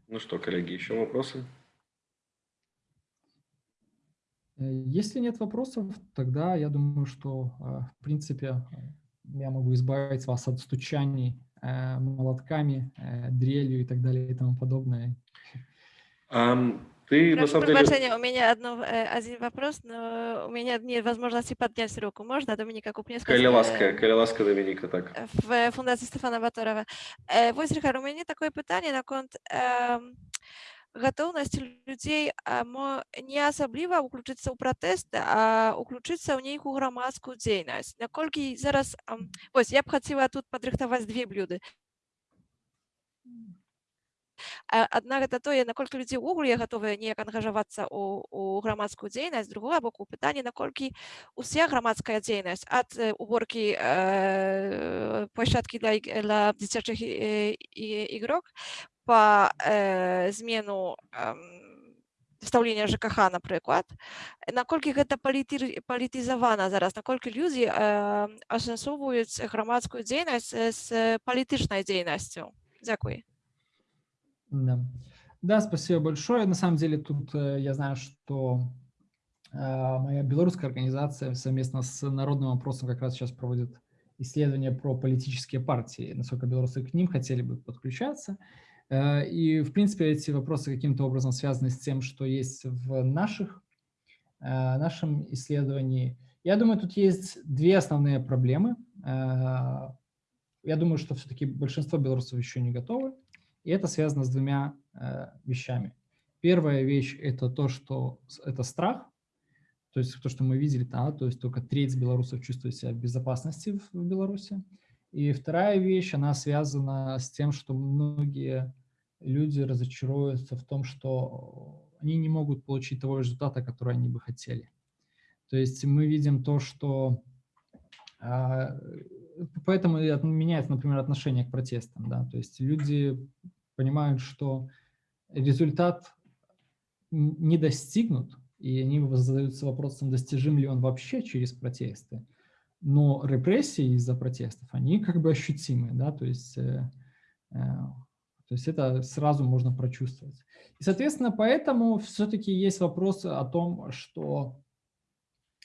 A: Ну что, коллеги, еще вопросы?
B: Э, Если нет вопросов, тогда я думаю, что, э, в принципе, э, я могу избавить вас от стучаний э, молотками, э, дрелью и так далее и тому подобное.
A: Ам, ты на
E: Прошу
A: самом деле...
E: у меня одно, э, один вопрос, но у меня нет возможности поднять руку. Можно, Доминика Купневская?
A: Коли ласка,
E: э,
A: коли ласка, Доминика, так.
E: в Фундації Стефана Баторова. Вось, Рихар, у мяне такое пытанне наконт эм, а, мо не асабліва ўключыцца ў пратэсты, а ўключыцца ў нейкую грамадскую дзейнасць. Наколькі зараз ам, вось я б хацела тут падрыхтаваць две блюды. А, Адна гэта тое, наколькі людзі ўвогуле гатовыя неяк ангажавацца ў, у грамадскую дзейнасць, другое боку пытанне, наколькі уся грамадская дзейнасць ад э, уборкі э, площадкі для, для дзіцячых э, ігрок па э, змену эм, стаўлення ЖКХ, напрыклад, наколькі гэта паліты, палітызавана зараз, наколькі людзі э, асэнсоўваюць грамадскую дзейнасць э, з палітычнай дзейнасцю. Дзякуй.
B: Да. да, спасибо большое. На самом деле тут э, я знаю, что э, моя белорусская организация совместно с Народным опросом как раз сейчас проводит исследования про политические партии, насколько белорусы к ним хотели бы подключаться. Э, и, в принципе, эти вопросы каким-то образом связаны с тем, что есть в наших, э, нашем исследовании. Я думаю, тут есть две основные проблемы. Э, я думаю, что все-таки большинство белорусов еще не готовы. И это связано с двумя вещами. Первая вещь – это то, что это страх, то есть то, что мы видели, да, то есть только треть белорусов чувствует себя в безопасности в Беларуси. И вторая вещь, она связана с тем, что многие люди разочаруются в том, что они не могут получить того результата, который они бы хотели. То есть мы видим то, что... А, поэтому меняется, например, отношение к протестам. Да? То есть люди понимают, что результат не достигнут, и они задаются вопросом, достижим ли он вообще через протесты. Но репрессии из-за протестов, они как бы ощутимы, да, то есть, э, э, то есть это сразу можно прочувствовать. И, соответственно, поэтому все-таки есть вопрос о том, что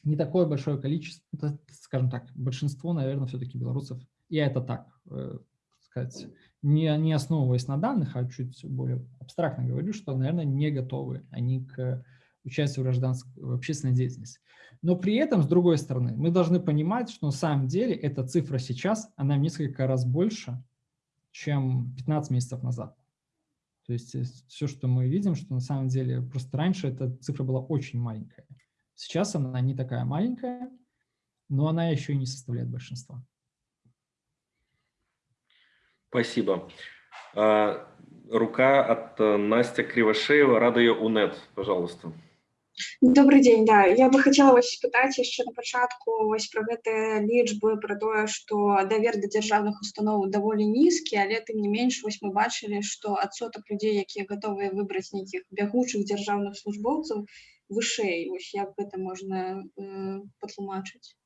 B: не такое большое количество, скажем так, большинство, наверное, все-таки белорусов, я это так э, сказать, не, не основываясь на данных, а чуть более абстрактно говорю, что, наверное, не готовы они к участию в гражданской, в общественной деятельности. Но при этом, с другой стороны, мы должны понимать, что на самом деле эта цифра сейчас, она в несколько раз больше, чем 15 месяцев назад. То есть э, все, что мы видим, что на самом деле просто раньше эта цифра была очень маленькая. Сейчас она не такая маленькая, но она еще и не составляет большинства.
A: Спасибо. А, рука от э, Настя Кривошеева, Радио УНЕТ, пожалуйста.
F: Добрый день, да я бы хотела вас спытаць яшчэ на пачатку вось пра гэтыя лічбы пра тое што давер да дзяржаўных устаноў даволі нізкі але тым не менш вось мы бачылі што адсотак людзей якія гатовыя выбраць нейкіх бягучых дзяржаўных службоўцаў вышэй вось як гэта можна э, патлумачыць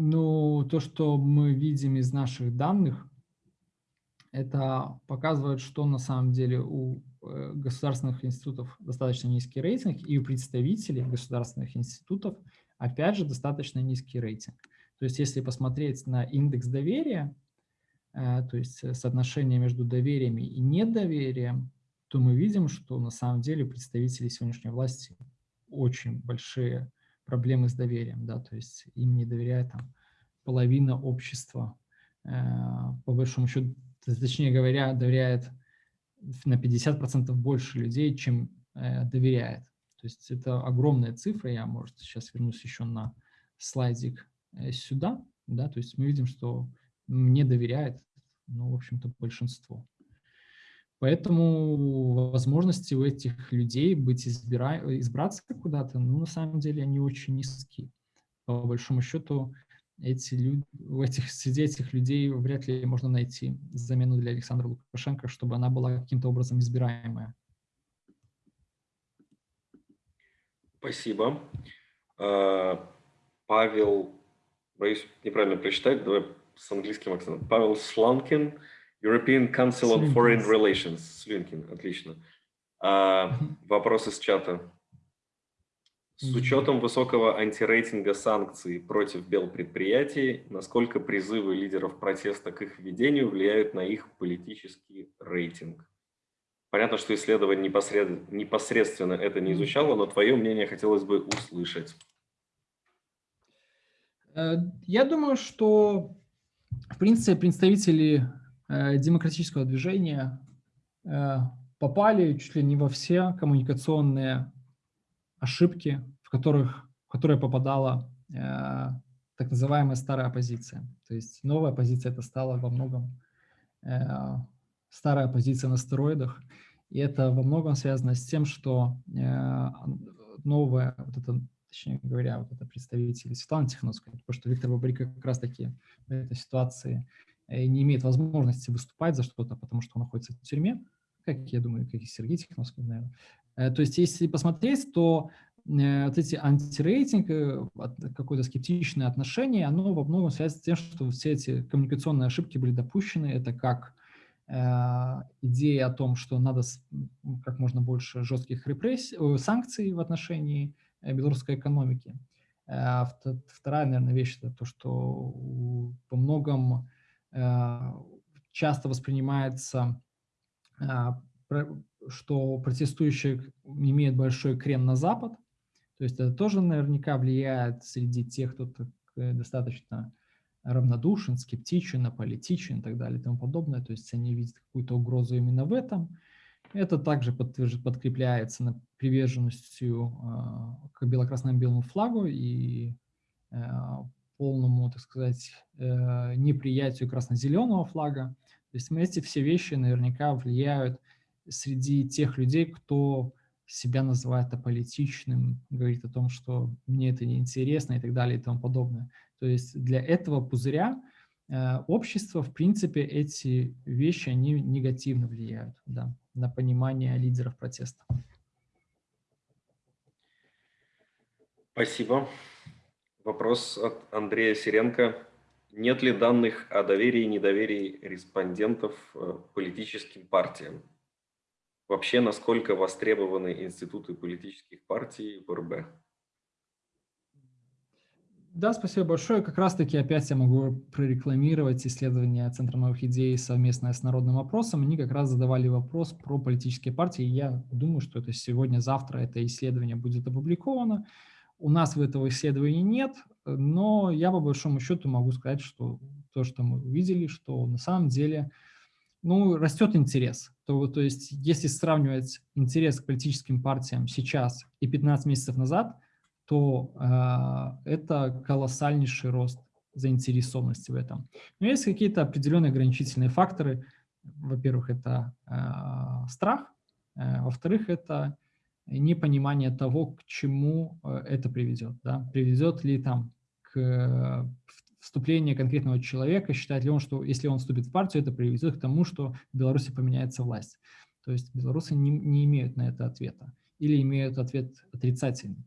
B: Ну, то, что мы видим из наших данных, это показывает, что на самом деле у э, государственных институтов достаточно низкий рейтинг, и у представителей государственных институтов, опять же, достаточно низкий рейтинг. То есть если посмотреть на индекс доверия, э, то есть э, соотношение между доверием и недоверием, то мы видим, что на самом деле представители сегодняшней власти очень большие проблемы с доверием, да, то есть им не доверяет там половина общества, по большому счету точнее говоря, доверяет на 50% больше людей, чем э, доверяет. То есть это огромная цифра, я, может, сейчас вернусь еще на слайдик э, сюда, да, то есть мы видим, что мне доверяет, ну, в общем-то, большинство. Поэтому возможности у этих людей быть избира... избраться куда-то, ну, на самом деле, они очень низкие. По большому счету, эти люди, в этих, среди этих людей вряд ли можно найти замену для Александра Лукашенко, чтобы она была каким-то образом избираемая.
A: Спасибо. А, Павел, боюсь неправильно прочитать, давай с английским акцентом. Павел Сланкин, European Council on Foreign Relations. Слинкин, отлично. А, вопросы с чата. С учетом высокого антирейтинга санкций против белпредприятий, насколько призывы лидеров протеста к их введению влияют на их политический рейтинг? Понятно, что исследование непосред... непосредственно это не изучало, но твое мнение хотелось бы услышать.
B: Э, я думаю, что, в принципе, представители э, демократического движения э, попали чуть ли не во все коммуникационные ошибки, в, которых, в которые попадала э, так называемая старая оппозиция. То есть новая оппозиция это стала во многом э, старая оппозиция на стероидах. И это во многом связано с тем, что э, новая, вот это, точнее говоря, вот это представитель Светланы Тихановской, потому что Виктор Бабрика как раз-таки в этой ситуации э, не имеет возможности выступать за что-то, потому что он находится в тюрьме, как я думаю, как и Сергей Тихановский, наверное. Э, то есть если посмотреть, то э, вот эти антирейтинг, э, какое-то скептичное отношение, оно во многом связано с тем, что все эти коммуникационные ошибки были допущены. Это как идея о том, что надо как можно больше жестких репрессий, санкций в отношении белорусской экономики. Вторая, наверное, вещь – это то, что по многом часто воспринимается, что протестующие имеют большой крен на Запад, то есть это тоже наверняка влияет среди тех, кто достаточно равнодушен, скептичен, аполитичен и так далее и тому подобное. То есть они видят какую-то угрозу именно в этом. Это также подкрепляется приверженностью э, к бело-красно-белому флагу и э, полному, так сказать, э, неприятию красно-зеленого флага. То есть эти все вещи наверняка влияют среди тех людей, кто себя называет аполитичным, говорит о том, что мне это неинтересно и так далее и тому подобное. То есть для этого пузыря э, общество, в принципе, эти вещи, они негативно влияют да, на понимание лидеров протеста.
A: Спасибо. Вопрос от Андрея Сиренко. Нет ли данных о доверии и недоверии респондентов э, политическим партиям? Вообще, насколько востребованы институты политических партий в РБ?
B: Да, спасибо большое. Как раз-таки опять я могу прорекламировать исследование Центра новых идей совместное с народным опросом. Они как раз задавали вопрос про политические партии. Я думаю, что это сегодня-завтра это исследование будет опубликовано. У нас в этого исследования нет, но я по большому счету могу сказать, что то, что мы увидели, что на самом деле ну, растет интерес. То, то есть если сравнивать интерес к политическим партиям сейчас и 15 месяцев назад – то э, это колоссальнейший рост заинтересованности в этом. Но есть какие-то определенные ограничительные факторы. Во-первых, это э, страх, э, во-вторых, это непонимание того, к чему э, это приведет. Да? Приведет ли там к вступлению конкретного человека, считает ли он, что если он вступит в партию, это приведет к тому, что в Беларуси поменяется власть. То есть белорусы не, не имеют на это ответа или имеют ответ отрицательный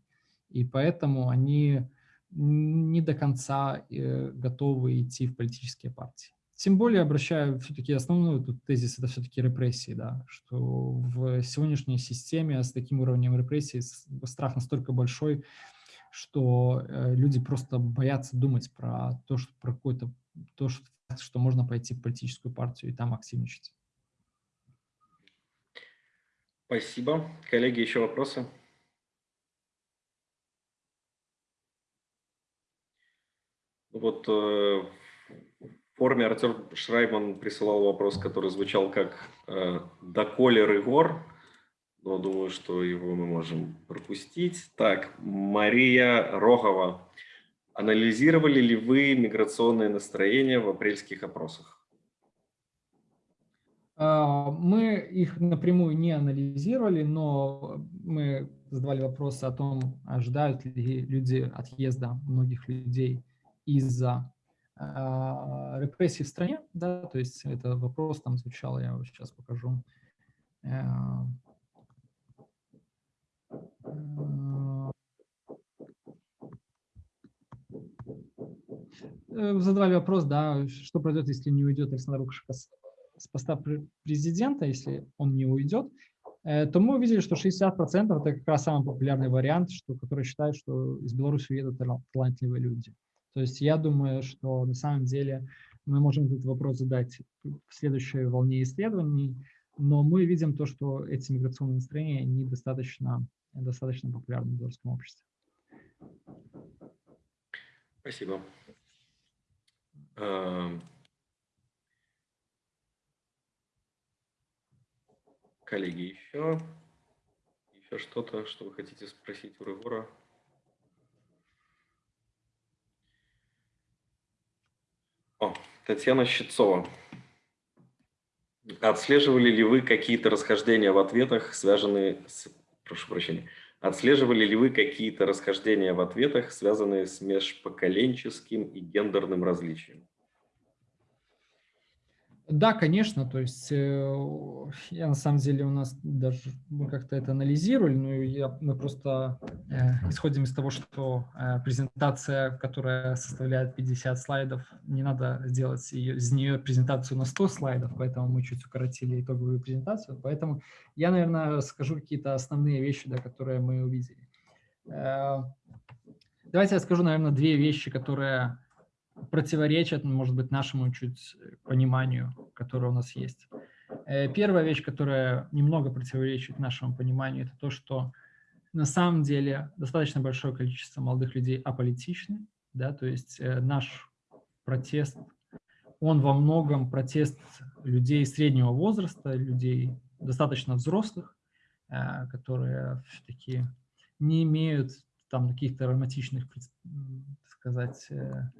B: и поэтому они не до конца э, готовы идти в политические партии. Тем более обращаю все-таки основной тут тезис, это все-таки репрессии, да, что в сегодняшней системе с таким уровнем репрессий страх настолько большой, что э, люди просто боятся думать про то, что про какое-то то, что, что можно пойти в политическую партию и там активничать.
A: Спасибо. Коллеги, еще вопросы? Вот э, в форме Артем Шрайман присылал вопрос, который звучал как э, «Доколе Рыгор?», но думаю, что его мы можем пропустить. Так, Мария Рогова. Анализировали ли вы миграционные настроения в апрельских опросах?
B: А, мы их напрямую не анализировали, но мы задавали вопросы о том, ожидают ли люди отъезда многих людей из-за э, репрессий в стране, да, то есть это вопрос там звучал, я сейчас покажу. Э, задавали вопрос, да, что произойдет, если не уйдет Александр Лукашенко с поста президента, если он не уйдет, э, то мы увидели, что 60% это как раз самый популярный вариант, что, который считает, что из Беларуси уедут талантливые люди. То есть я думаю, что на самом деле мы можем этот вопрос задать в следующей волне исследований, но мы видим то, что эти миграционные настроения недостаточно достаточно популярны в белорусском обществе.
A: Спасибо. Эм. Коллеги, еще, еще что-то, что вы хотите спросить у Рыгора? О, Татьяна Щитцова. Отслеживали ли вы какие-то расхождения в ответах, связанные с... Прошу прощения. Отслеживали ли вы какие-то расхождения в ответах, связанные с межпоколенческим и гендерным различием?
B: Да, конечно, то есть э, я на самом деле у нас даже мы как-то это анализировали, но я, мы просто э, исходим из того, что э, презентация, которая составляет 50 слайдов, не надо сделать ее, из нее презентацию на 100 слайдов, поэтому мы чуть укоротили итоговую презентацию. Поэтому я, наверное, скажу какие-то основные вещи, да, которые мы увидели. Э, Давайте я скажу, наверное, две вещи, которые противоречат, может быть, нашему чуть пониманию, которое у нас есть. Э, Первая вещь, которая немного противоречит нашему пониманию, это то, что на самом деле достаточно большое количество молодых людей аполитичны, да, то есть э, наш протест, он во многом протест людей среднего возраста, людей достаточно взрослых, э, которые все-таки не имеют там каких-то романтичных, так сказать, э,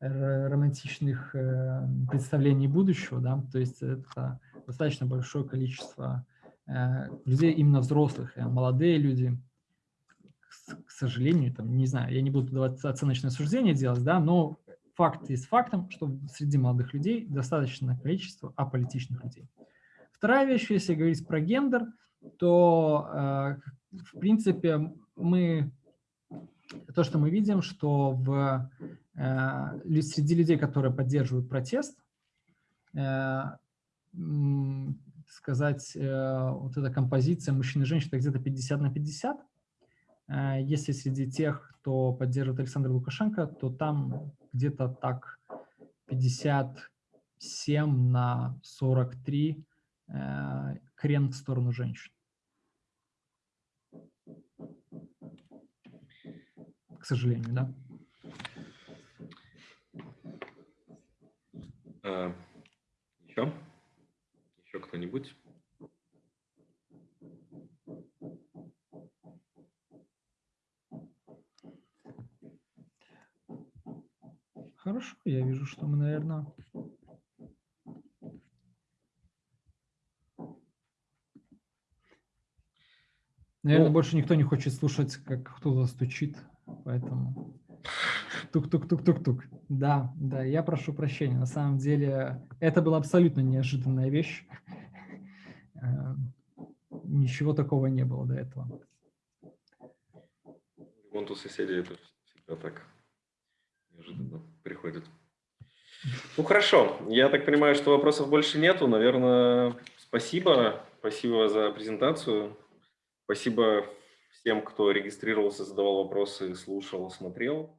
B: романтичных э, представлений будущего, да, то есть это достаточно большое количество э, людей именно взрослых, э, молодые люди, к сожалению, там, не знаю, я не буду давать оценочное суждение делать, да, но факт есть фактом, что среди молодых людей достаточное количество аполитичных людей. Вторая вещь, если говорить про гендер, то, в принципе, мы, то, что мы видим, что в, среди людей, которые поддерживают протест, э, сказать, э, вот эта композиция мужчин и женщин, где-то 50 на 50. Э, Если среди тех, кто поддерживает Александра Лукашенко, то там где-то так 57 на 43 э, крен в сторону женщин. К сожалению, да.
A: Э, Еще? Еще кто-нибудь?
B: Хорошо, я вижу, что мы, наверное... Наверное,
A: Ну-
B: больше никто не хочет слушать, как кто-то стучит, поэтому... Тук-тук-тук-тук-тук. Да, да, я прошу прощения. На самом деле, это была абсолютно неожиданная вещь. Э, Ничего такого не было до этого.
A: Вон у соседей это всегда так неожиданно приходит. Ну хорошо, я так понимаю, что вопросов больше нету. Наверное, спасибо. Спасибо за презентацию. Спасибо всем, кто регистрировался, задавал вопросы, слушал, смотрел.